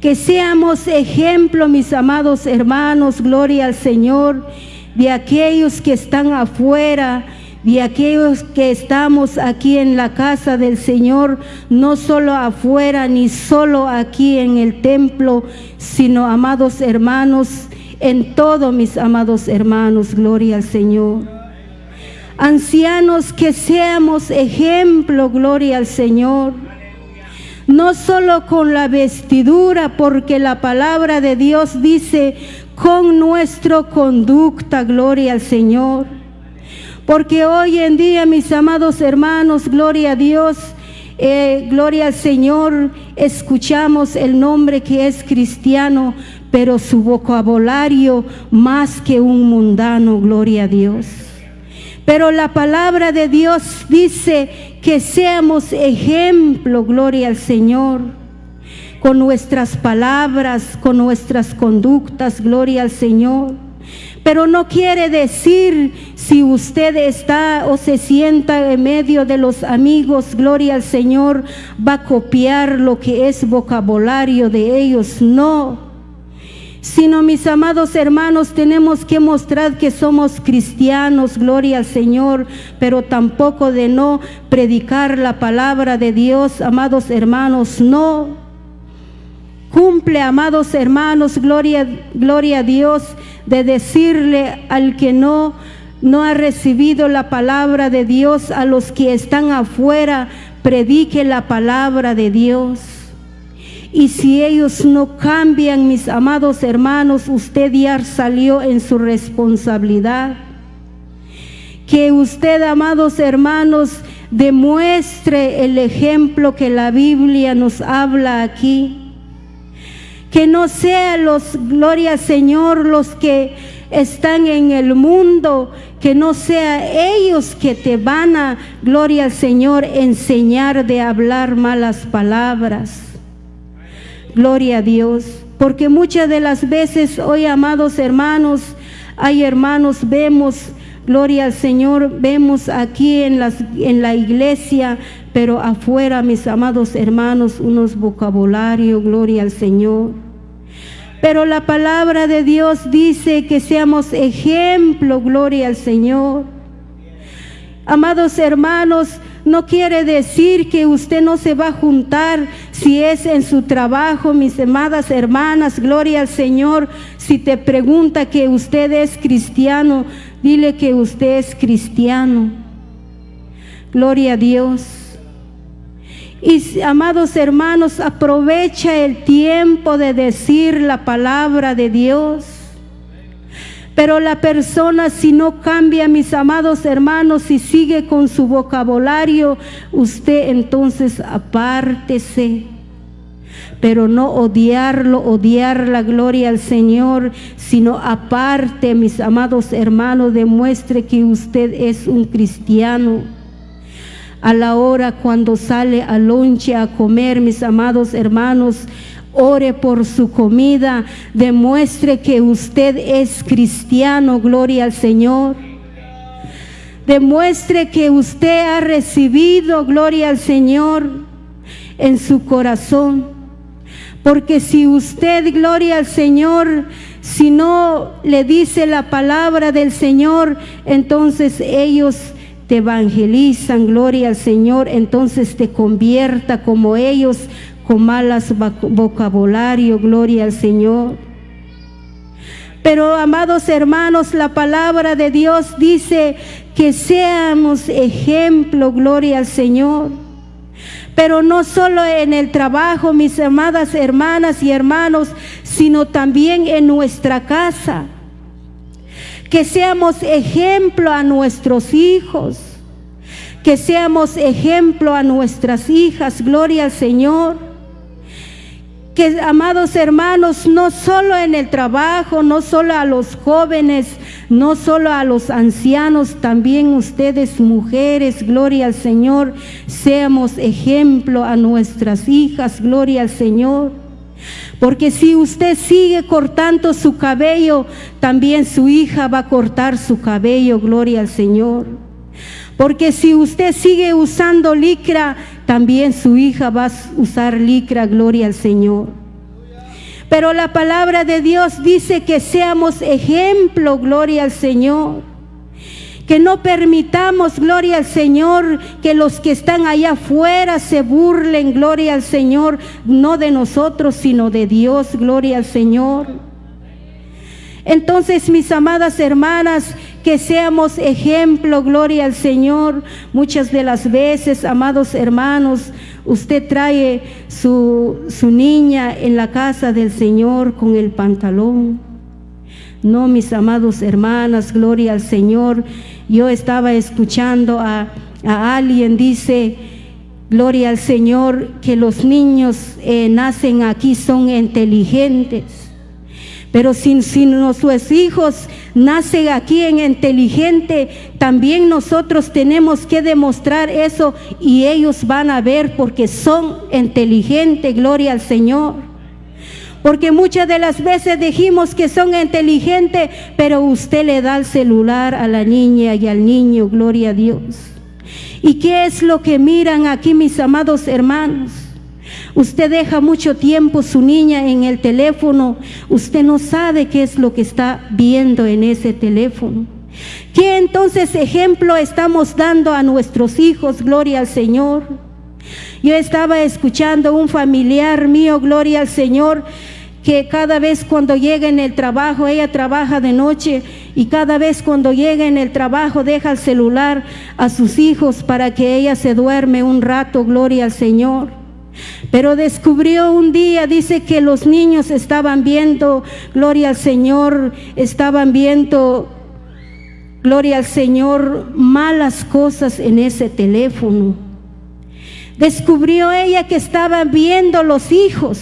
Que seamos ejemplo, mis amados hermanos, gloria al Señor, de aquellos que están afuera, de aquellos que estamos aquí en la casa del Señor, no solo afuera ni solo aquí en el templo, sino, amados hermanos, en todo, mis amados hermanos, gloria al Señor. Ancianos, que seamos ejemplo, gloria al Señor. No solo con la vestidura, porque la palabra de Dios dice, con nuestra conducta, gloria al Señor. Porque hoy en día, mis amados hermanos, gloria a Dios, eh, gloria al Señor, escuchamos el nombre que es cristiano, pero su vocabulario más que un mundano, gloria a Dios. Pero la palabra de Dios dice que seamos ejemplo, gloria al Señor, con nuestras palabras, con nuestras conductas, gloria al Señor. Pero no quiere decir si usted está o se sienta en medio de los amigos, gloria al Señor, va a copiar lo que es vocabulario de ellos. No sino mis amados hermanos tenemos que mostrar que somos cristianos, gloria al Señor, pero tampoco de no predicar la palabra de Dios, amados hermanos, no. Cumple, amados hermanos, gloria, gloria a Dios, de decirle al que no no ha recibido la palabra de Dios, a los que están afuera, predique la palabra de Dios. Y si ellos no cambian, mis amados hermanos, usted ya salió en su responsabilidad. Que usted, amados hermanos, demuestre el ejemplo que la Biblia nos habla aquí. Que no sean los, gloria Señor, los que están en el mundo, que no sea ellos que te van a, gloria Señor, enseñar de hablar malas palabras. Gloria a Dios. Porque muchas de las veces hoy, amados hermanos, hay hermanos, vemos, gloria al Señor, vemos aquí en, las, en la iglesia, pero afuera, mis amados hermanos, unos vocabularios, gloria al Señor. Pero la palabra de Dios dice que seamos ejemplo, gloria al Señor. Amados hermanos, no quiere decir que usted no se va a juntar si es en su trabajo, mis amadas hermanas, gloria al Señor. Si te pregunta que usted es cristiano, dile que usted es cristiano. Gloria a Dios. Y amados hermanos, aprovecha el tiempo de decir la palabra de Dios. Pero la persona si no cambia, mis amados hermanos, y sigue con su vocabulario, usted entonces apártese. Pero no odiarlo, odiar la gloria al Señor, sino aparte, mis amados hermanos, demuestre que usted es un cristiano. A la hora cuando sale a lonche a comer, mis amados hermanos, ore por su comida, demuestre que usted es cristiano, gloria al Señor. Demuestre que usted ha recibido, gloria al Señor, en su corazón. Porque si usted, gloria al Señor, si no le dice la palabra del Señor, entonces ellos te evangelizan, gloria al Señor, entonces te convierta como ellos con malas vocabulario, gloria al Señor. Pero amados hermanos, la palabra de Dios dice que seamos ejemplo, gloria al Señor. Pero no solo en el trabajo, mis amadas hermanas y hermanos, sino también en nuestra casa. Que seamos ejemplo a nuestros hijos. Que seamos ejemplo a nuestras hijas, gloria al Señor que amados hermanos, no solo en el trabajo, no solo a los jóvenes, no solo a los ancianos, también ustedes mujeres, gloria al Señor, seamos ejemplo a nuestras hijas, gloria al Señor. Porque si usted sigue cortando su cabello, también su hija va a cortar su cabello, gloria al Señor. Porque si usted sigue usando licra, también su hija va a usar licra, gloria al Señor. Pero la palabra de Dios dice que seamos ejemplo, gloria al Señor. Que no permitamos, gloria al Señor, que los que están allá afuera se burlen, gloria al Señor, no de nosotros, sino de Dios, gloria al Señor. Entonces, mis amadas hermanas, que seamos ejemplo, gloria al Señor. Muchas de las veces, amados hermanos, usted trae su, su niña en la casa del Señor con el pantalón. No, mis amados hermanas, gloria al Señor. Yo estaba escuchando a, alguien, dice, gloria al Señor, que los niños eh, nacen aquí son inteligentes. Pero si, si nuestros hijos nacen aquí en inteligente, también nosotros tenemos que demostrar eso y ellos van a ver porque son inteligentes, gloria al Señor. Porque muchas de las veces dijimos que son inteligentes, pero usted le da el celular a la niña y al niño, gloria a Dios. ¿Y qué es lo que miran aquí mis amados hermanos? Usted deja mucho tiempo su niña en el teléfono, usted no sabe qué es lo que está viendo en ese teléfono. ¿Qué entonces ejemplo estamos dando a nuestros hijos? Gloria al Señor. Yo estaba escuchando un familiar mío, gloria al Señor, que cada vez cuando llega en el trabajo, ella trabaja de noche y cada vez cuando llega en el trabajo deja el celular a sus hijos para que ella se duerme un rato, gloria al Señor. Pero descubrió un día, dice que los niños estaban viendo, gloria al Señor, estaban viendo, gloria al Señor, malas cosas en ese teléfono. Descubrió ella que estaban viendo los hijos.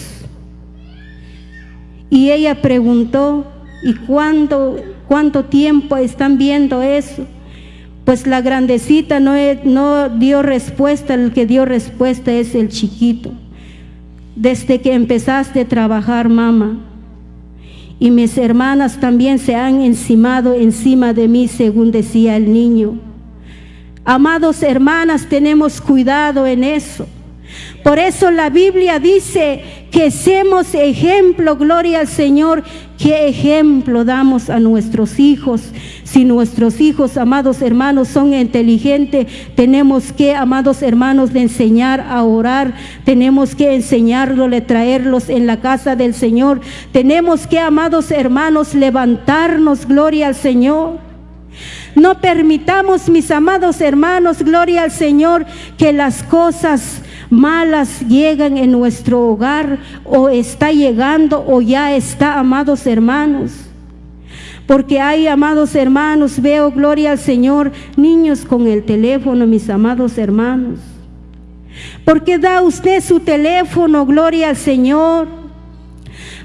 Y ella preguntó, ¿y cuánto, cuánto tiempo están viendo eso? Pues la grandecita no, dio respuesta, el que dio respuesta es el chiquito. Desde que empezaste a trabajar, mamá. Y mis hermanas también se han encimado encima de mí, según decía el niño. Amados hermanas, tenemos cuidado en eso. Por eso la Biblia dice que seamos ejemplo, gloria al Señor. ¿Qué ejemplo damos a nuestros hijos? Si nuestros hijos, amados hermanos, son inteligentes, tenemos que, amados hermanos, de enseñar a orar. Tenemos que enseñarlos, traerlos en la casa del Señor. Tenemos que, amados hermanos, levantarnos, gloria al Señor. No permitamos, mis amados hermanos, gloria al Señor, que las cosas malas llegan en nuestro hogar o está llegando o ya está, amados hermanos. Porque hay, amados hermanos, veo, gloria al Señor, niños con el teléfono, mis amados hermanos. Porque da usted su teléfono, gloria al Señor.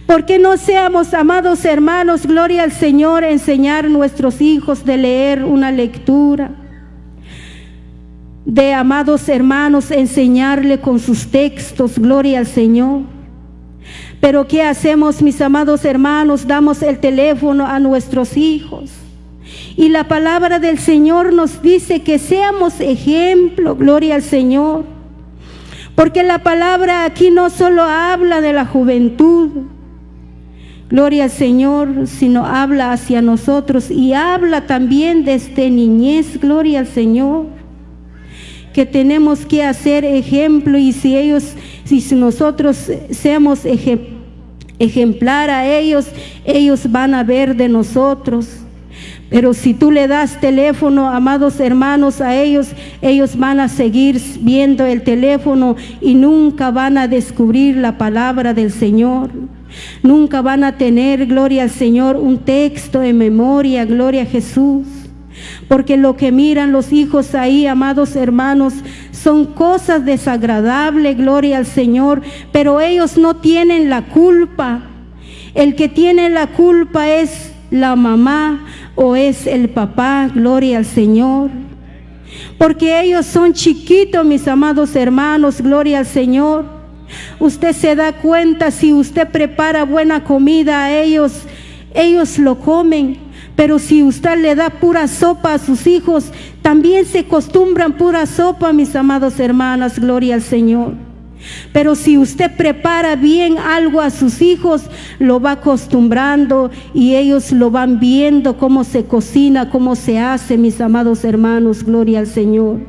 Porque no seamos, amados hermanos, gloria al Señor, enseñar a nuestros hijos de leer una lectura de amados hermanos enseñarle con sus textos, gloria al Señor. Pero ¿qué hacemos, mis amados hermanos? Damos el teléfono a nuestros hijos. Y la palabra del Señor nos dice que seamos ejemplo, gloria al Señor. Porque la palabra aquí no solo habla de la juventud, gloria al Señor, sino habla hacia nosotros y habla también desde niñez, gloria al Señor que tenemos que hacer ejemplo y si ellos, si nosotros seamos ejemplar a ellos, ellos van a ver de nosotros. Pero si tú le das teléfono, amados hermanos, a ellos, ellos van a seguir viendo el teléfono y nunca van a descubrir la palabra del Señor. Nunca van a tener, gloria al Señor, un texto en memoria, gloria a Jesús. Porque lo que miran los hijos ahí, amados hermanos, son cosas desagradables, gloria al Señor, pero ellos no tienen la culpa. El que tiene la culpa es la mamá o es el papá, gloria al Señor. Porque ellos son chiquitos, mis amados hermanos, gloria al Señor. Usted se da cuenta si usted prepara buena comida a ellos, ellos lo comen. Pero si usted le da pura sopa a sus hijos, también se acostumbran pura sopa, mis amados hermanas, gloria al Señor. Pero si usted prepara bien algo a sus hijos, lo va acostumbrando y ellos lo van viendo cómo se cocina, cómo se hace, mis amados hermanos, gloria al Señor.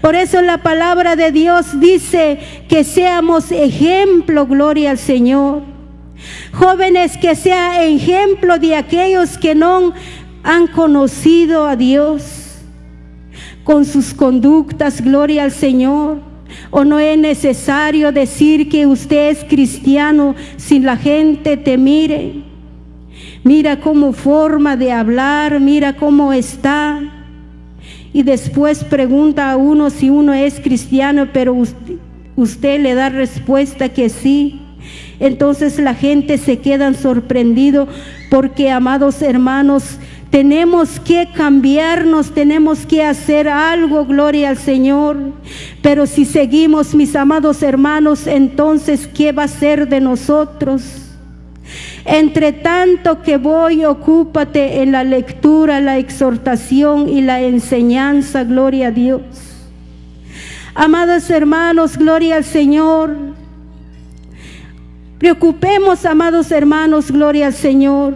Por eso la palabra de Dios dice que seamos ejemplo, gloria al Señor. Jóvenes que sea ejemplo de aquellos que no han conocido a Dios con sus conductas, gloria al Señor. O no es necesario decir que usted es cristiano si la gente te mire. Mira cómo forma de hablar, mira cómo está. Y después pregunta a uno si uno es cristiano, pero usted, usted le da respuesta que sí. Entonces la gente se queda sorprendido porque, amados hermanos, tenemos que cambiarnos, tenemos que hacer algo, gloria al Señor. Pero si seguimos, mis amados hermanos, entonces, ¿qué va a ser de nosotros? Entre tanto que voy, ocúpate en la lectura, la exhortación y la enseñanza, gloria a Dios. Amados hermanos, gloria al Señor. Preocupemos, amados hermanos, gloria al Señor.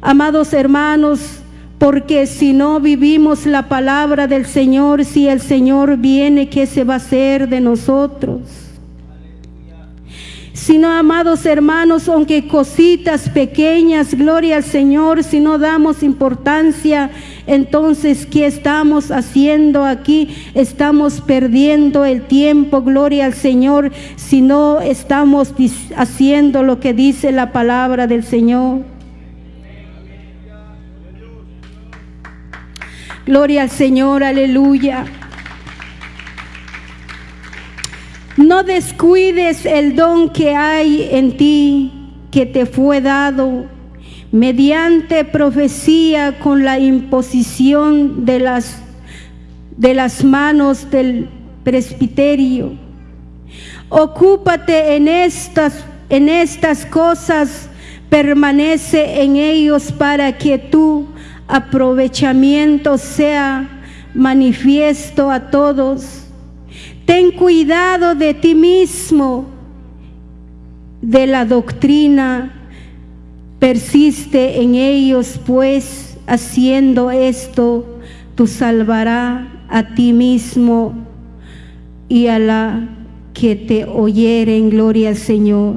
Amados hermanos, porque si no vivimos la palabra del Señor, si el Señor viene, ¿qué se va a hacer de nosotros? Si no, amados hermanos, aunque cositas pequeñas, gloria al Señor, si no damos importancia, entonces, ¿qué estamos haciendo aquí? Estamos perdiendo el tiempo, gloria al Señor, si no estamos haciendo lo que dice la palabra del Señor. Gloria al Señor, aleluya. No descuides el don que hay en ti. que te fue dado mediante profecía con la imposición de las, de las manos del presbiterio. Ocúpate en estas, en estas cosas, permanece en ellos para que tu aprovechamiento sea manifiesto a todos. Ten cuidado de ti mismo, de la doctrina, persiste en ellos, pues haciendo esto, tú salvará a ti mismo y a la que te oyeren, gloria al Señor.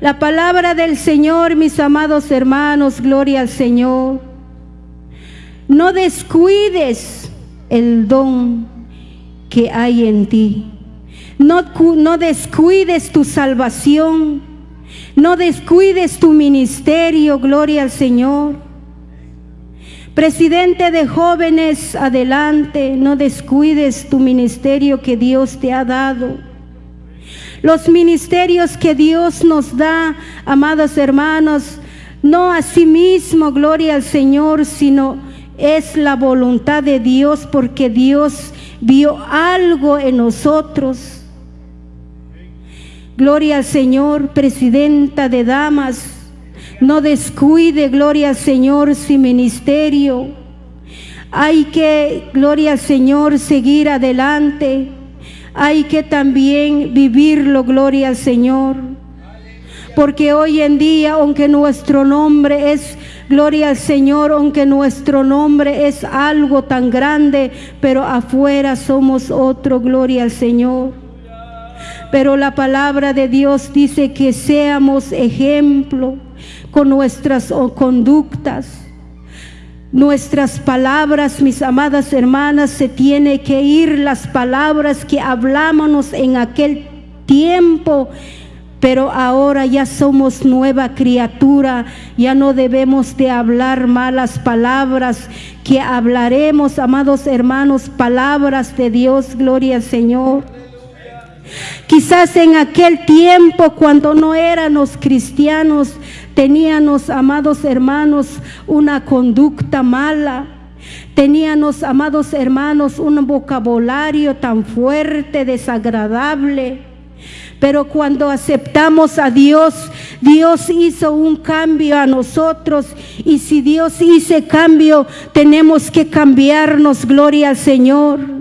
La palabra del Señor, mis amados hermanos, gloria al Señor. No descuides el don que hay en ti. No, descuides tu salvación. No descuides tu ministerio, gloria al Señor. Presidente de jóvenes, adelante, no descuides tu ministerio que Dios te ha dado. Los ministerios que Dios nos da, amados hermanos, no a sí mismo, gloria al Señor, sino es la voluntad de Dios porque Dios vio algo en nosotros. Gloria al Señor, presidenta de damas. No descuide, gloria al Señor, su ministerio. Hay que, gloria al Señor, seguir adelante. Hay que también vivirlo, gloria al Señor. Porque hoy en día, aunque nuestro nombre es, gloria al Señor, aunque nuestro nombre es algo tan grande, pero afuera somos otro, gloria al Señor. Pero la palabra de Dios dice que seamos ejemplo con nuestras conductas. Nuestras palabras, mis amadas hermanas, se tiene que ir las palabras que hablábamos en aquel tiempo, pero ahora ya somos nueva criatura, ya no debemos de hablar malas palabras, que hablaremos, amados hermanos, palabras de Dios, gloria al Señor. Quizás en aquel tiempo cuando no éramos cristianos, teníamos, amados hermanos, una conducta mala. Teníamos, amados hermanos, un vocabulario tan fuerte, desagradable. Pero cuando aceptamos a Dios, Dios hizo un cambio a nosotros. Y si Dios hizo cambio, tenemos que cambiarnos, gloria al Señor.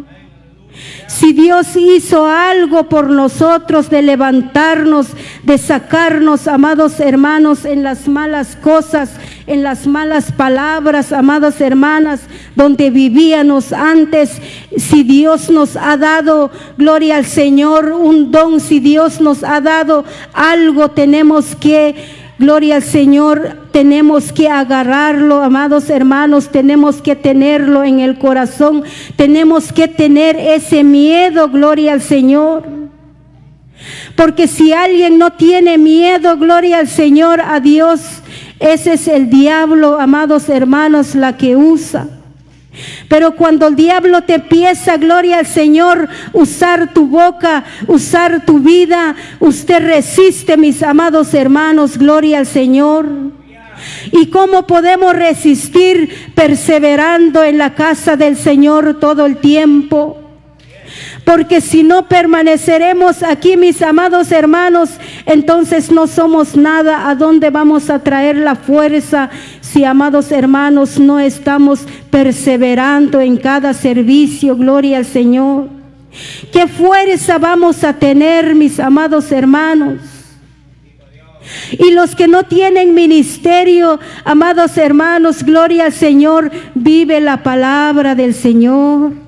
Si Dios hizo algo por nosotros de levantarnos, de sacarnos, amados hermanos, en las malas cosas, en las malas palabras, amadas hermanas, donde vivíamos antes, si Dios nos ha dado, gloria al Señor, un don, si Dios nos ha dado algo, tenemos que Gloria al Señor, tenemos que agarrarlo, amados hermanos, tenemos que tenerlo en el corazón, tenemos que tener ese miedo, gloria al Señor. Porque si alguien no tiene miedo, gloria al Señor, a Dios, ese es el diablo, amados hermanos, la que usa. Pero cuando el diablo te empieza, gloria al Señor, usar tu boca, usar tu vida, usted resiste, mis amados hermanos, gloria al Señor. ¿Y cómo podemos resistir perseverando en la casa del Señor todo el tiempo? Porque si no permaneceremos aquí, mis amados hermanos, entonces no somos nada. ¿A dónde vamos a traer la fuerza si, amados hermanos, no estamos perseverando en cada servicio? Gloria al Señor. ¿Qué fuerza vamos a tener, mis amados hermanos? Y los que no tienen ministerio, amados hermanos, gloria al Señor, vive la palabra del Señor.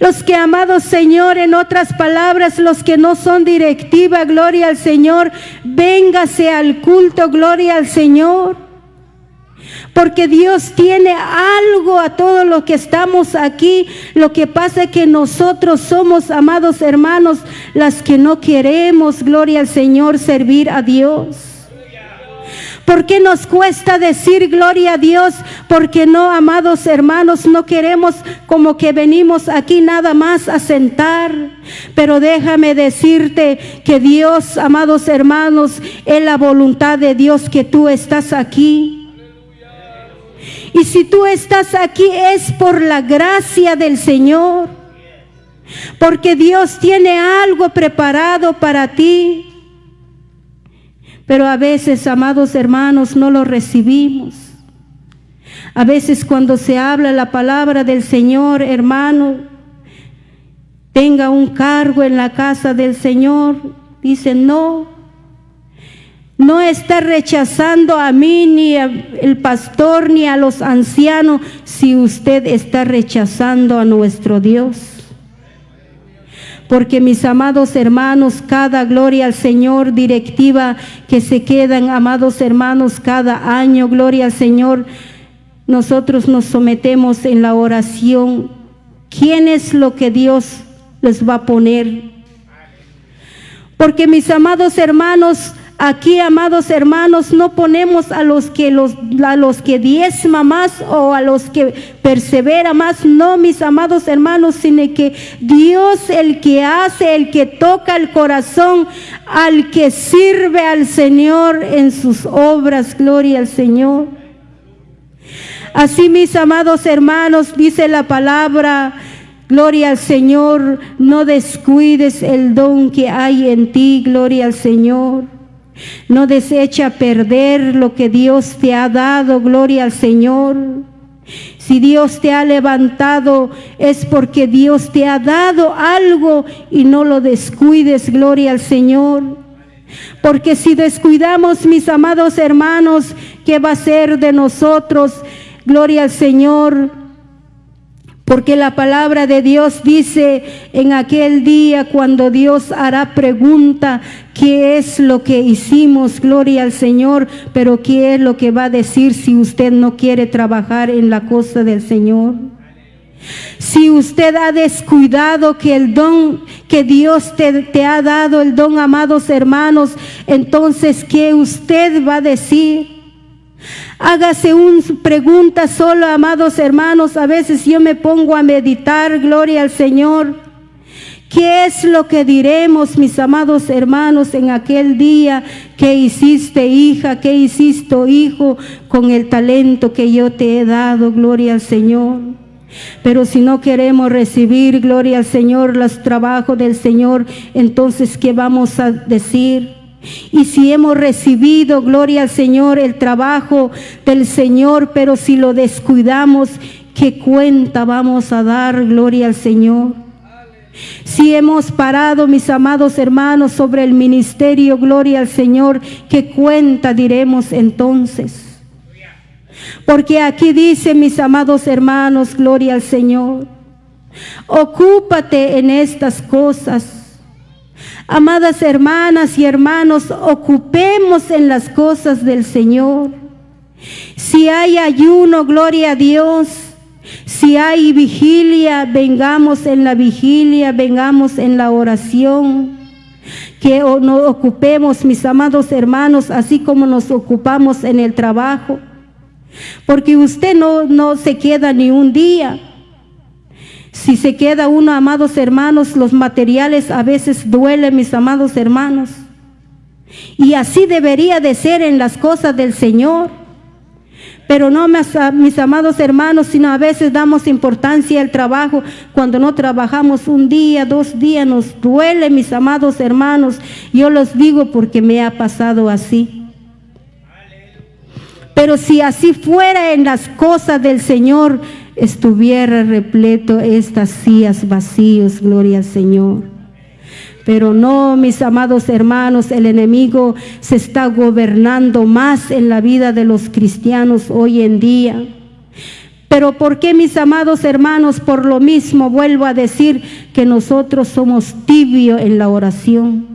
Los que, amados Señor, en otras palabras, los que no son directiva, gloria al Señor, véngase al culto, gloria al Señor. Porque Dios tiene algo a todos los que estamos aquí. Lo que pasa es que nosotros somos, amados hermanos, las que no queremos, gloria al Señor, servir a Dios. ¿Por qué nos cuesta decir gloria a Dios? Porque no, amados hermanos, no queremos como que venimos aquí nada más a sentar. Pero déjame decirte que Dios, amados hermanos, es la voluntad de Dios que tú estás aquí. Y si tú estás aquí es por la gracia del Señor. Porque Dios tiene algo preparado para ti. Pero a veces, amados hermanos, no lo recibimos. A veces cuando se habla la palabra del Señor, hermano, tenga un cargo en la casa del Señor, dice no. No está rechazando a mí ni al pastor ni a los ancianos si usted está rechazando a nuestro Dios. Porque mis amados hermanos, cada gloria al Señor, directiva que se quedan, amados hermanos, cada año, gloria al Señor, nosotros nos sometemos en la oración. ¿Quién es lo que Dios les va a poner? Porque mis amados hermanos, Aquí, amados hermanos, no ponemos a los que diezma más o a los que persevera más, no, mis amados hermanos, sino que Dios el que hace, el que toca el corazón al que sirve al Señor en sus obras, gloria al Señor. Así, mis amados hermanos, dice la palabra Gloria al Señor, no descuides el don que hay en ti, gloria al Señor. No desecha perder lo que Dios te ha dado, gloria al Señor. Si Dios te ha levantado es porque Dios te ha dado algo y no lo descuides, gloria al Señor. Porque si descuidamos, mis amados hermanos, ¿qué va a ser de nosotros? Gloria al Señor. Porque la palabra de Dios dice en aquel día cuando Dios hará pregunta, ¿qué es lo que hicimos? Gloria al Señor, pero ¿qué es lo que va a decir si usted no quiere trabajar en la cosa del Señor? Si usted ha descuidado que el don que Dios te, te, ha dado, el don, amados hermanos, entonces, ¿qué usted va a decir? Hágase una pregunta solo, amados hermanos. A veces yo me pongo a meditar, gloria al Señor. ¿Qué es lo que diremos, mis amados hermanos, en aquel día que hiciste hija, que hiciste hijo con el talento que yo te he dado? Gloria al Señor. Pero si no queremos recibir, gloria al Señor, los trabajos del Señor, entonces, ¿qué vamos a decir? Y si hemos recibido, gloria al Señor, el trabajo del Señor, pero si lo descuidamos, ¿qué cuenta vamos a dar, gloria al Señor? Si hemos parado, mis amados hermanos, sobre el ministerio, gloria al Señor, ¿qué cuenta diremos entonces? Porque aquí dice, mis amados hermanos, gloria al Señor, ocúpate en estas cosas Amadas hermanas y hermanos, ocupemos en las cosas del Señor. Si hay ayuno, gloria a Dios. Si hay vigilia, vengamos en la vigilia, vengamos en la oración. Que nos ocupemos, mis amados hermanos, así como nos ocupamos en el trabajo. Porque usted no, no se queda ni un día. Si se queda uno, amados hermanos, los materiales a veces duelen, mis amados hermanos. Y así debería de ser en las cosas del Señor. Pero no, mis amados hermanos, sino a veces damos importancia al trabajo. Cuando no trabajamos un día, dos días, nos duele, mis amados hermanos. Yo los digo porque me ha pasado así. Pero si así fuera en las cosas del Señor, estuviera repleto estas sillas vacíos, gloria al Señor. Pero no, mis amados hermanos, el enemigo se está gobernando más en la vida de los cristianos hoy en día. Pero ¿por qué, mis amados hermanos? Por lo mismo vuelvo a decir que nosotros somos tibio en la oración.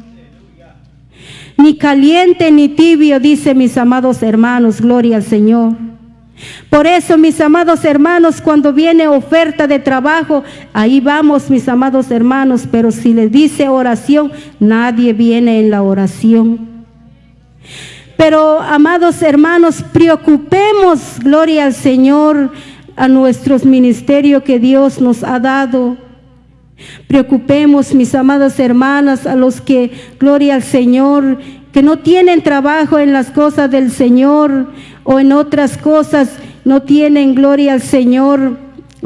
Ni caliente ni tibio, dice mis amados hermanos, gloria al Señor. Por eso, mis amados hermanos, cuando viene oferta de trabajo, ahí vamos, mis amados hermanos, pero si les dice oración, nadie viene en la oración. Pero, amados hermanos, preocupemos, gloria al Señor, a nuestros ministerios que Dios nos ha dado. Preocupemos, mis amadas hermanas, a los que, gloria al Señor, que no tienen trabajo en las cosas del Señor o en otras cosas, no tienen, gloria al Señor,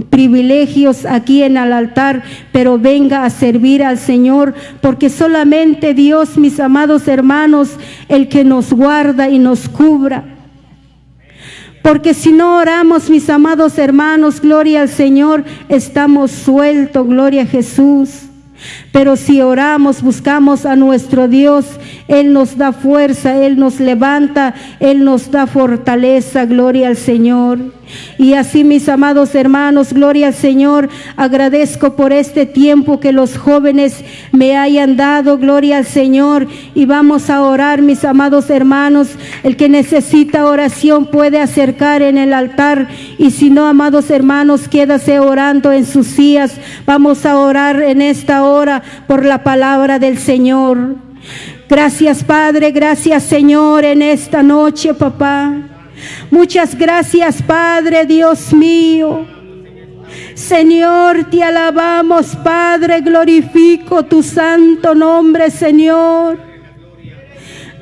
privilegios aquí en el altar, pero venga a servir al Señor, porque solamente Dios, mis amados hermanos, el que nos guarda y nos cubra. Porque si no oramos, mis amados hermanos, gloria al Señor, estamos sueltos, gloria a Jesús. Pero si oramos, buscamos a nuestro Dios, Él nos da fuerza, Él nos levanta, Él nos da fortaleza, gloria al Señor. Y así, mis amados hermanos, gloria al Señor, agradezco por este tiempo que los jóvenes me hayan dado, gloria al Señor. Y vamos a orar, mis amados hermanos. El que necesita oración puede acercar en el altar. Y si no, amados hermanos, quédase orando en sus sillas. Vamos a orar en esta hora por la palabra del Señor. Gracias, Padre. Gracias, Señor, en esta noche, papá. Muchas gracias, Padre Dios mío. Señor, te alabamos, Padre, glorifico tu santo nombre, Señor.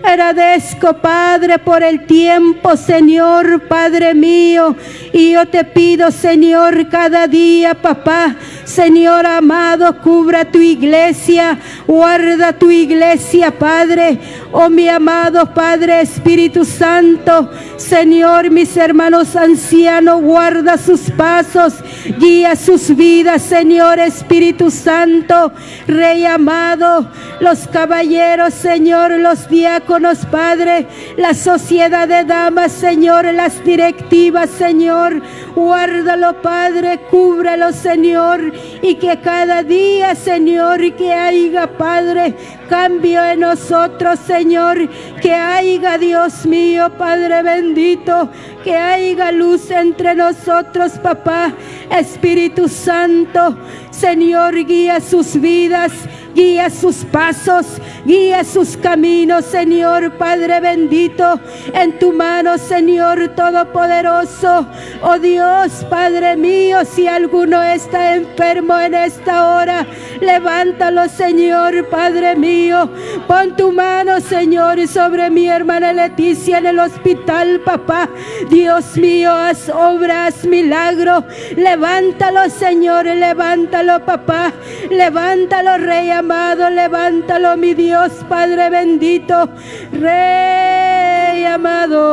Agradezco, Padre, por el tiempo, Señor, Padre mío. Y yo te pido, Señor, cada día, papá, Señor amado, cubra tu iglesia, guarda tu iglesia, Padre. Oh, mi amado Padre Espíritu Santo, Señor, mis hermanos ancianos, guarda sus pasos, guía sus vidas, Señor Espíritu Santo, Rey amado, los caballeros, Señor, los diáconos, Padre, la sociedad de damas, Señor, las directivas, Señor, guárdalo, Padre, cúbralo, Señor, y que cada día, Señor, que haya, Padre, cambio en nosotros, Señor, que haya, Dios mío, Padre bendito, que haya luz entre nosotros, papá, Espíritu Santo, Señor, guía sus vidas, guía sus pasos, guía sus caminos, Señor Padre bendito, en tu mano, Señor Todopoderoso. Oh Dios, Padre mío, si alguno está enfermo en esta hora, levántalo, Señor Padre mío. Pon tu mano, Señor, sobre mi hermana Leticia en el hospital, papá. Dios mío, haz obras, milagro. Levántalo, Señor, levántalo, papá. Levántalo, Rey amado, levántalo, mi Dios, Padre bendito, Rey amado.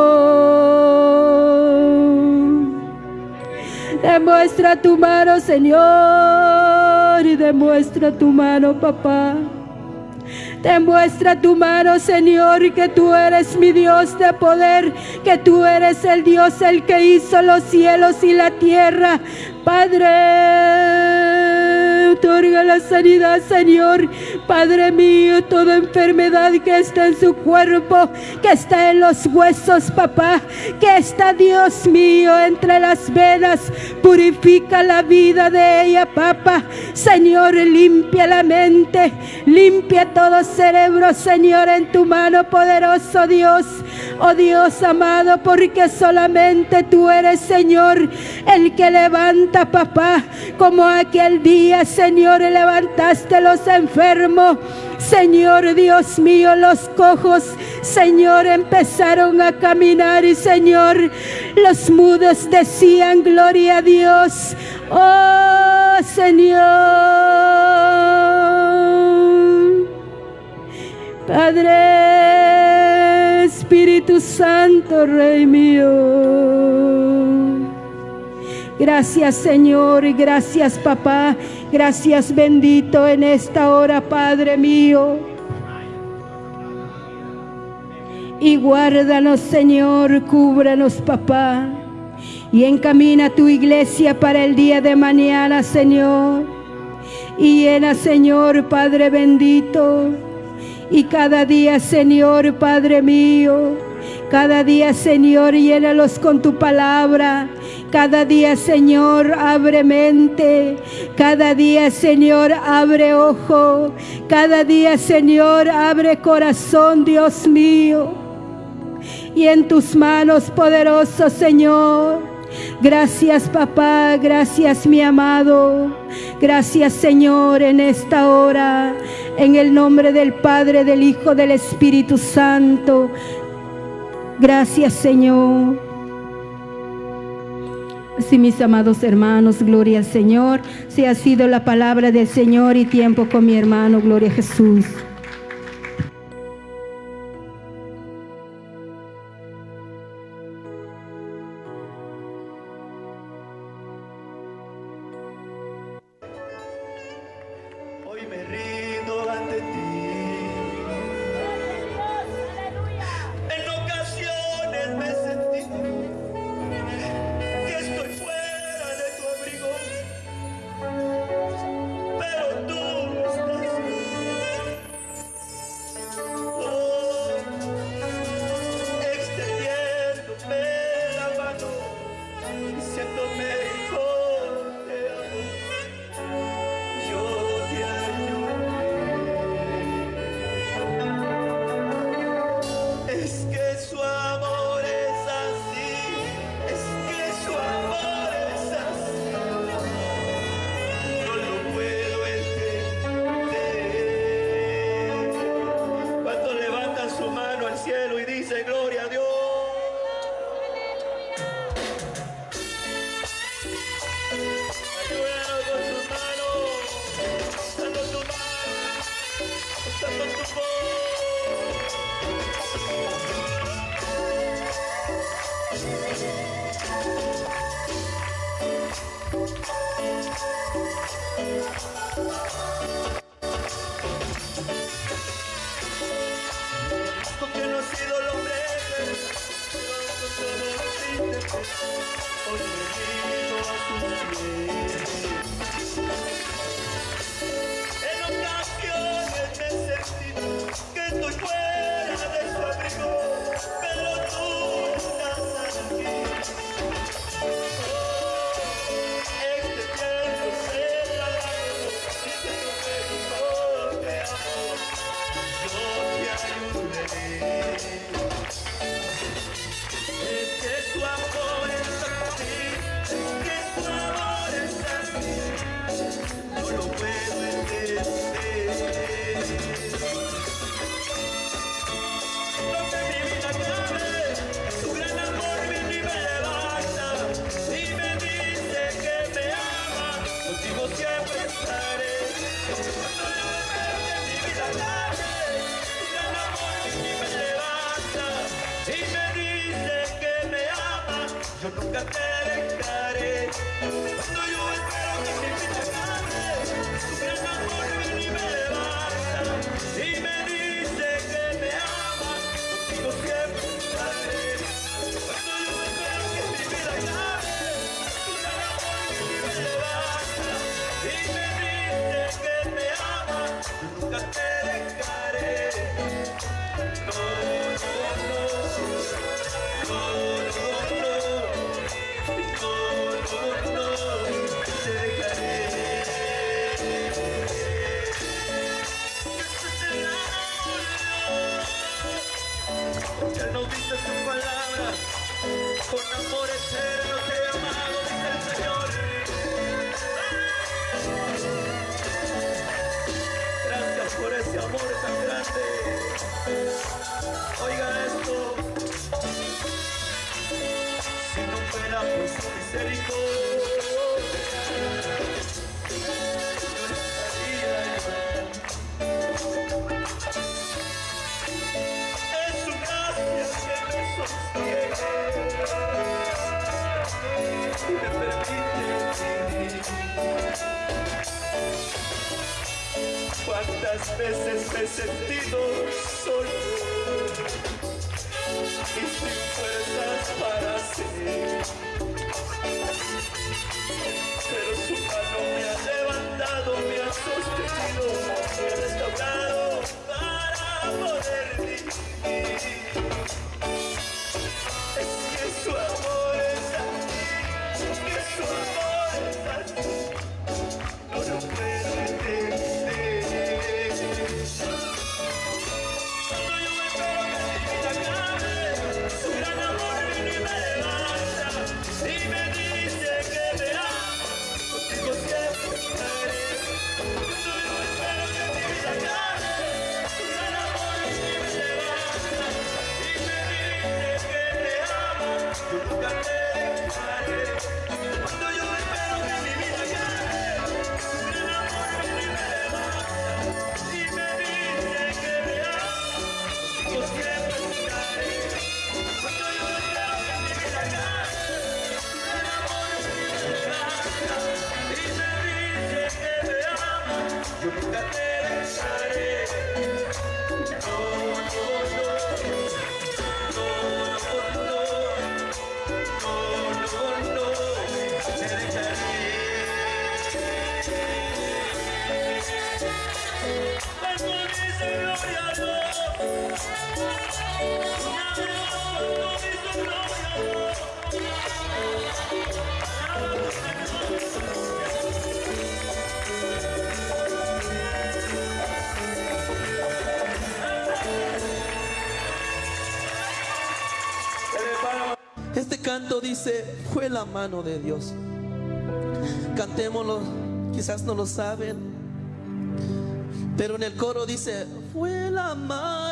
Demuestra tu mano, Señor, y demuestra tu mano, papá. Demuestra tu mano, Señor, que tú eres mi Dios de poder, que tú eres el Dios el que hizo los cielos y la tierra. Padre, otorga la sanidad, Señor. Padre mío, toda enfermedad que está en su cuerpo, que está en los huesos, papá, que está, Dios mío, entre las venas, purifica la vida de ella, papá. Señor, limpia la mente, limpia todo cerebro, Señor, en tu mano, poderoso Dios. Oh Dios amado, porque solamente tú eres, Señor, el que levanta, papá, como aquel día, Señor, levantaste los enfermos. Señor Dios mío, los cojos, Señor, empezaron a caminar y Señor, los mudos decían gloria a Dios. Oh Señor, Padre, Espíritu Santo, Rey mío. Gracias Señor gracias papá. Gracias bendito en esta hora, Padre mío. Y guárdanos Señor, cúbranos papá. Y encamina tu iglesia para el día de mañana, Señor. Y llena, Señor, Padre bendito. Y cada día, Señor, Padre mío. Cada día, Señor, llénalos con tu palabra. Cada día, Señor, abre mente. Cada día, Señor, abre ojo. Cada día, Señor, abre corazón, Dios mío. Y en tus manos, poderoso Señor. Gracias papá, gracias mi amado, gracias Señor en esta hora, en el nombre del Padre, del Hijo, del Espíritu Santo. Gracias Señor. Sí, mis amados hermanos, gloria al Señor. Si ha sido la palabra del Señor y tiempo con mi hermano, gloria a Jesús. cuántas veces me he sentido solo y sin fuerzas para seguir. Pero su mano me ha levantado, me ha sostenido, me ha restaurado para poder vivir. Es que su amor es así, es que su amor es así, no lo puedo. Hey. canto dice, fue la mano de Dios. Cantémoslo, quizás no lo saben, pero en el coro dice, fue la mano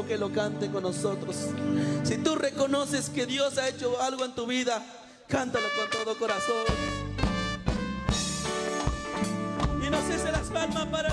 que lo cante con nosotros. Si tú reconoces que Dios ha hecho algo en tu vida, cántalo con todo corazón. Y no cese las palmas para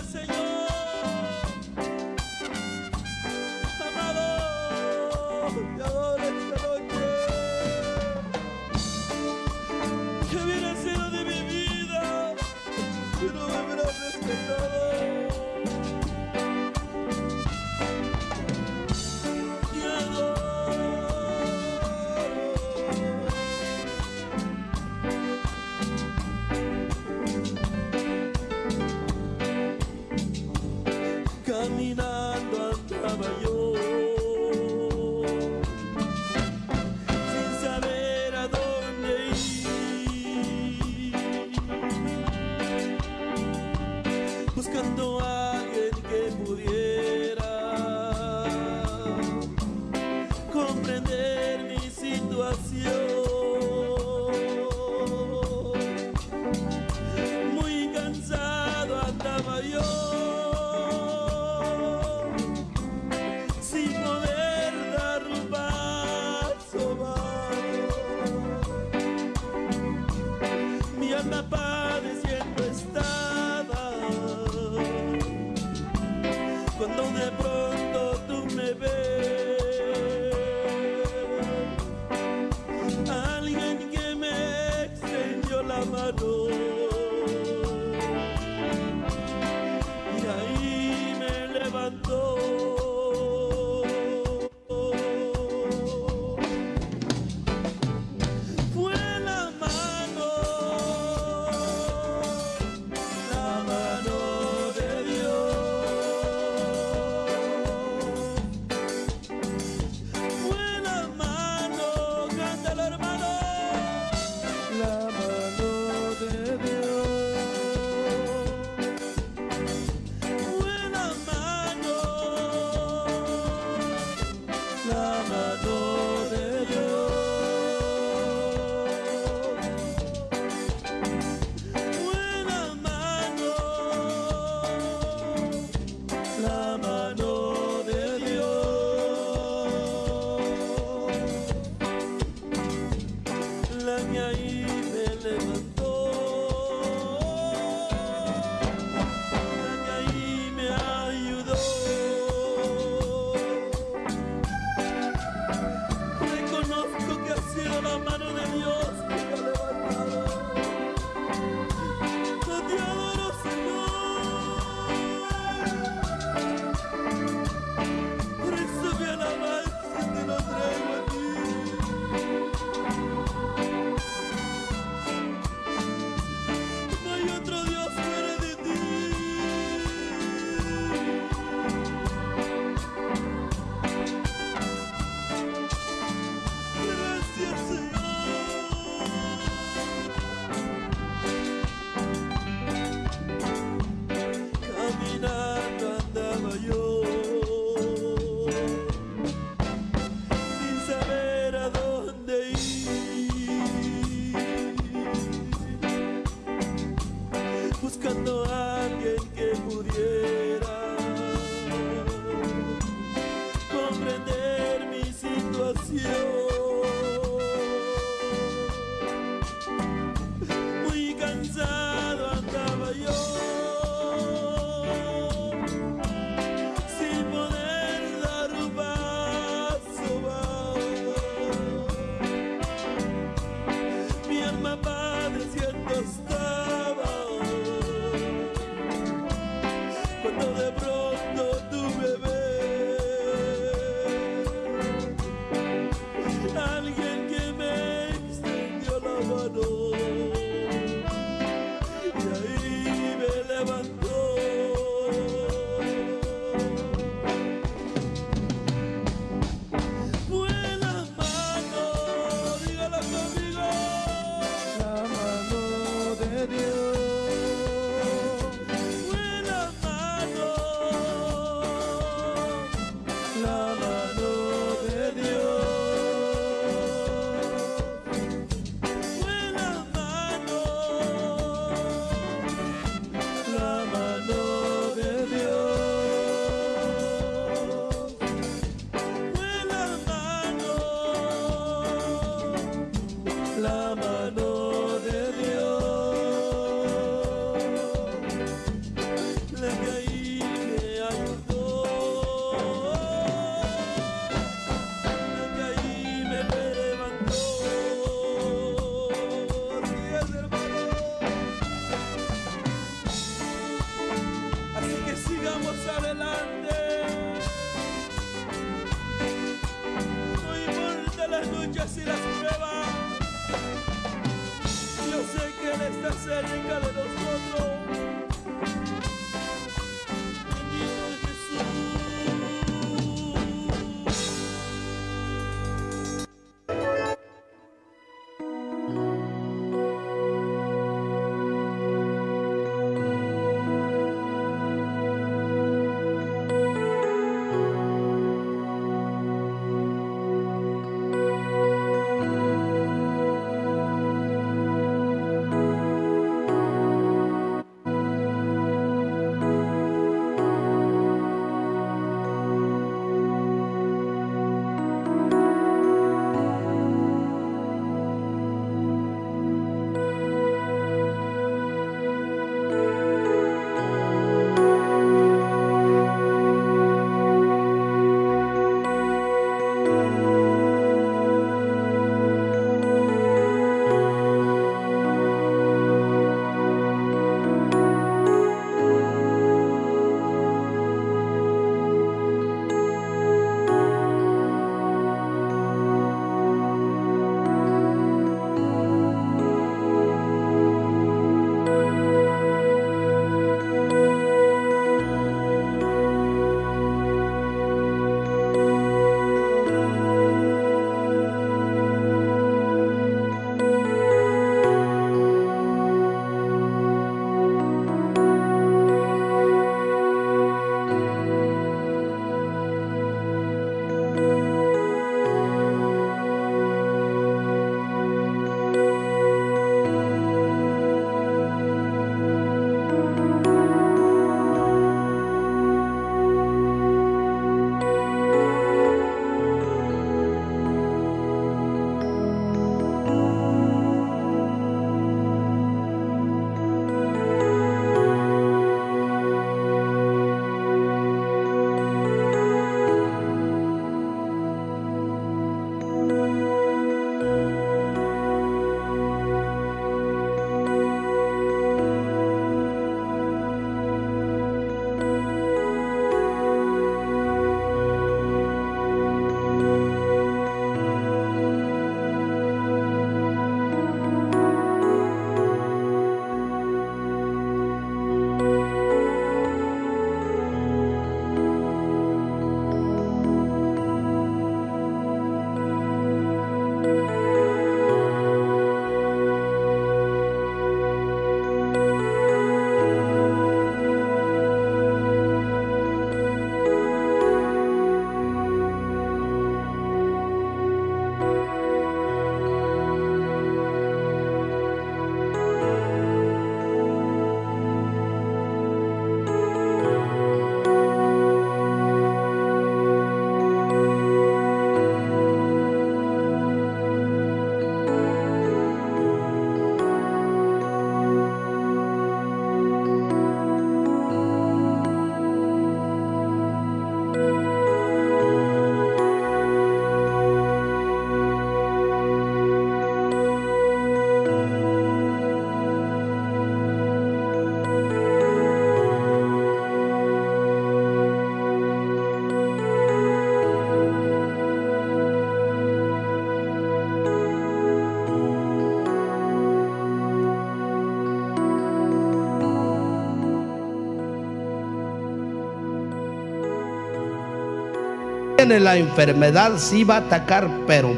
la enfermedad, sí va a atacar, pero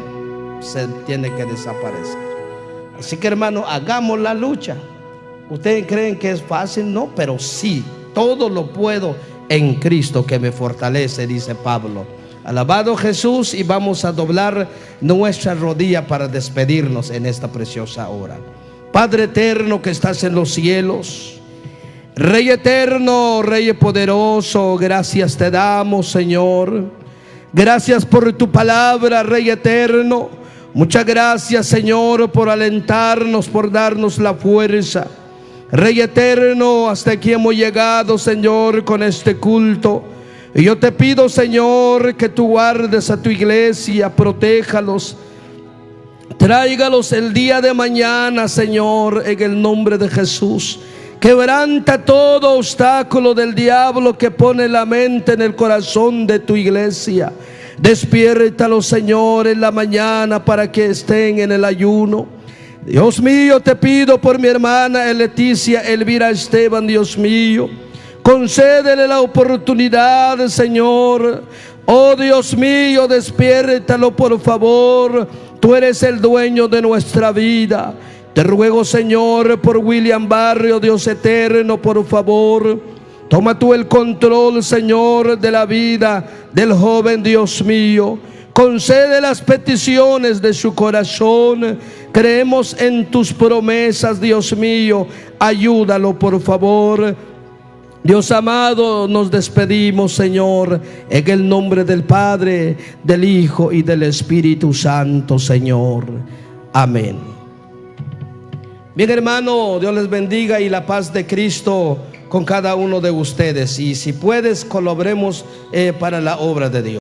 se tiene que desaparecer. Así que hermano, hagamos la lucha. Ustedes creen que es fácil, no, pero sí, todo lo puedo en Cristo que me fortalece, dice Pablo. Alabado Jesús y vamos a doblar nuestra rodilla para despedirnos en esta preciosa hora. Padre eterno que estás en los cielos, Rey eterno, Rey poderoso, gracias te damos, Señor. Gracias por tu palabra, Rey eterno. Muchas gracias, Señor, por alentarnos, por darnos la fuerza. Rey eterno, hasta aquí hemos llegado, Señor, con este culto. Y yo te pido, Señor, que tú guardes a tu iglesia, protéjalos. Tráigalos el día de mañana, Señor, en el nombre de Jesús. Quebranta todo obstáculo del diablo que pone la mente en el corazón de tu iglesia. Despiértalo, Señor, en la mañana para que estén en el ayuno. Dios mío, te pido por mi hermana Leticia Elvira Esteban, Dios mío. Concédele la oportunidad, Señor. Oh Dios mío, despiértalo por favor. Tú eres el dueño de nuestra vida. Te ruego, Señor, por William Barrio, Dios eterno, por favor. Toma tú el control, Señor, de la vida del joven, Dios mío. Concede las peticiones de su corazón. Creemos en tus promesas, Dios mío. Ayúdalo, por favor. Dios amado, nos despedimos, Señor, en el nombre del Padre, del Hijo y del Espíritu Santo, Señor. Amén. Bien, hermano, Dios les bendiga y la paz de Cristo con cada uno de ustedes. Y si puedes, colaboremos eh, para la obra de Dios.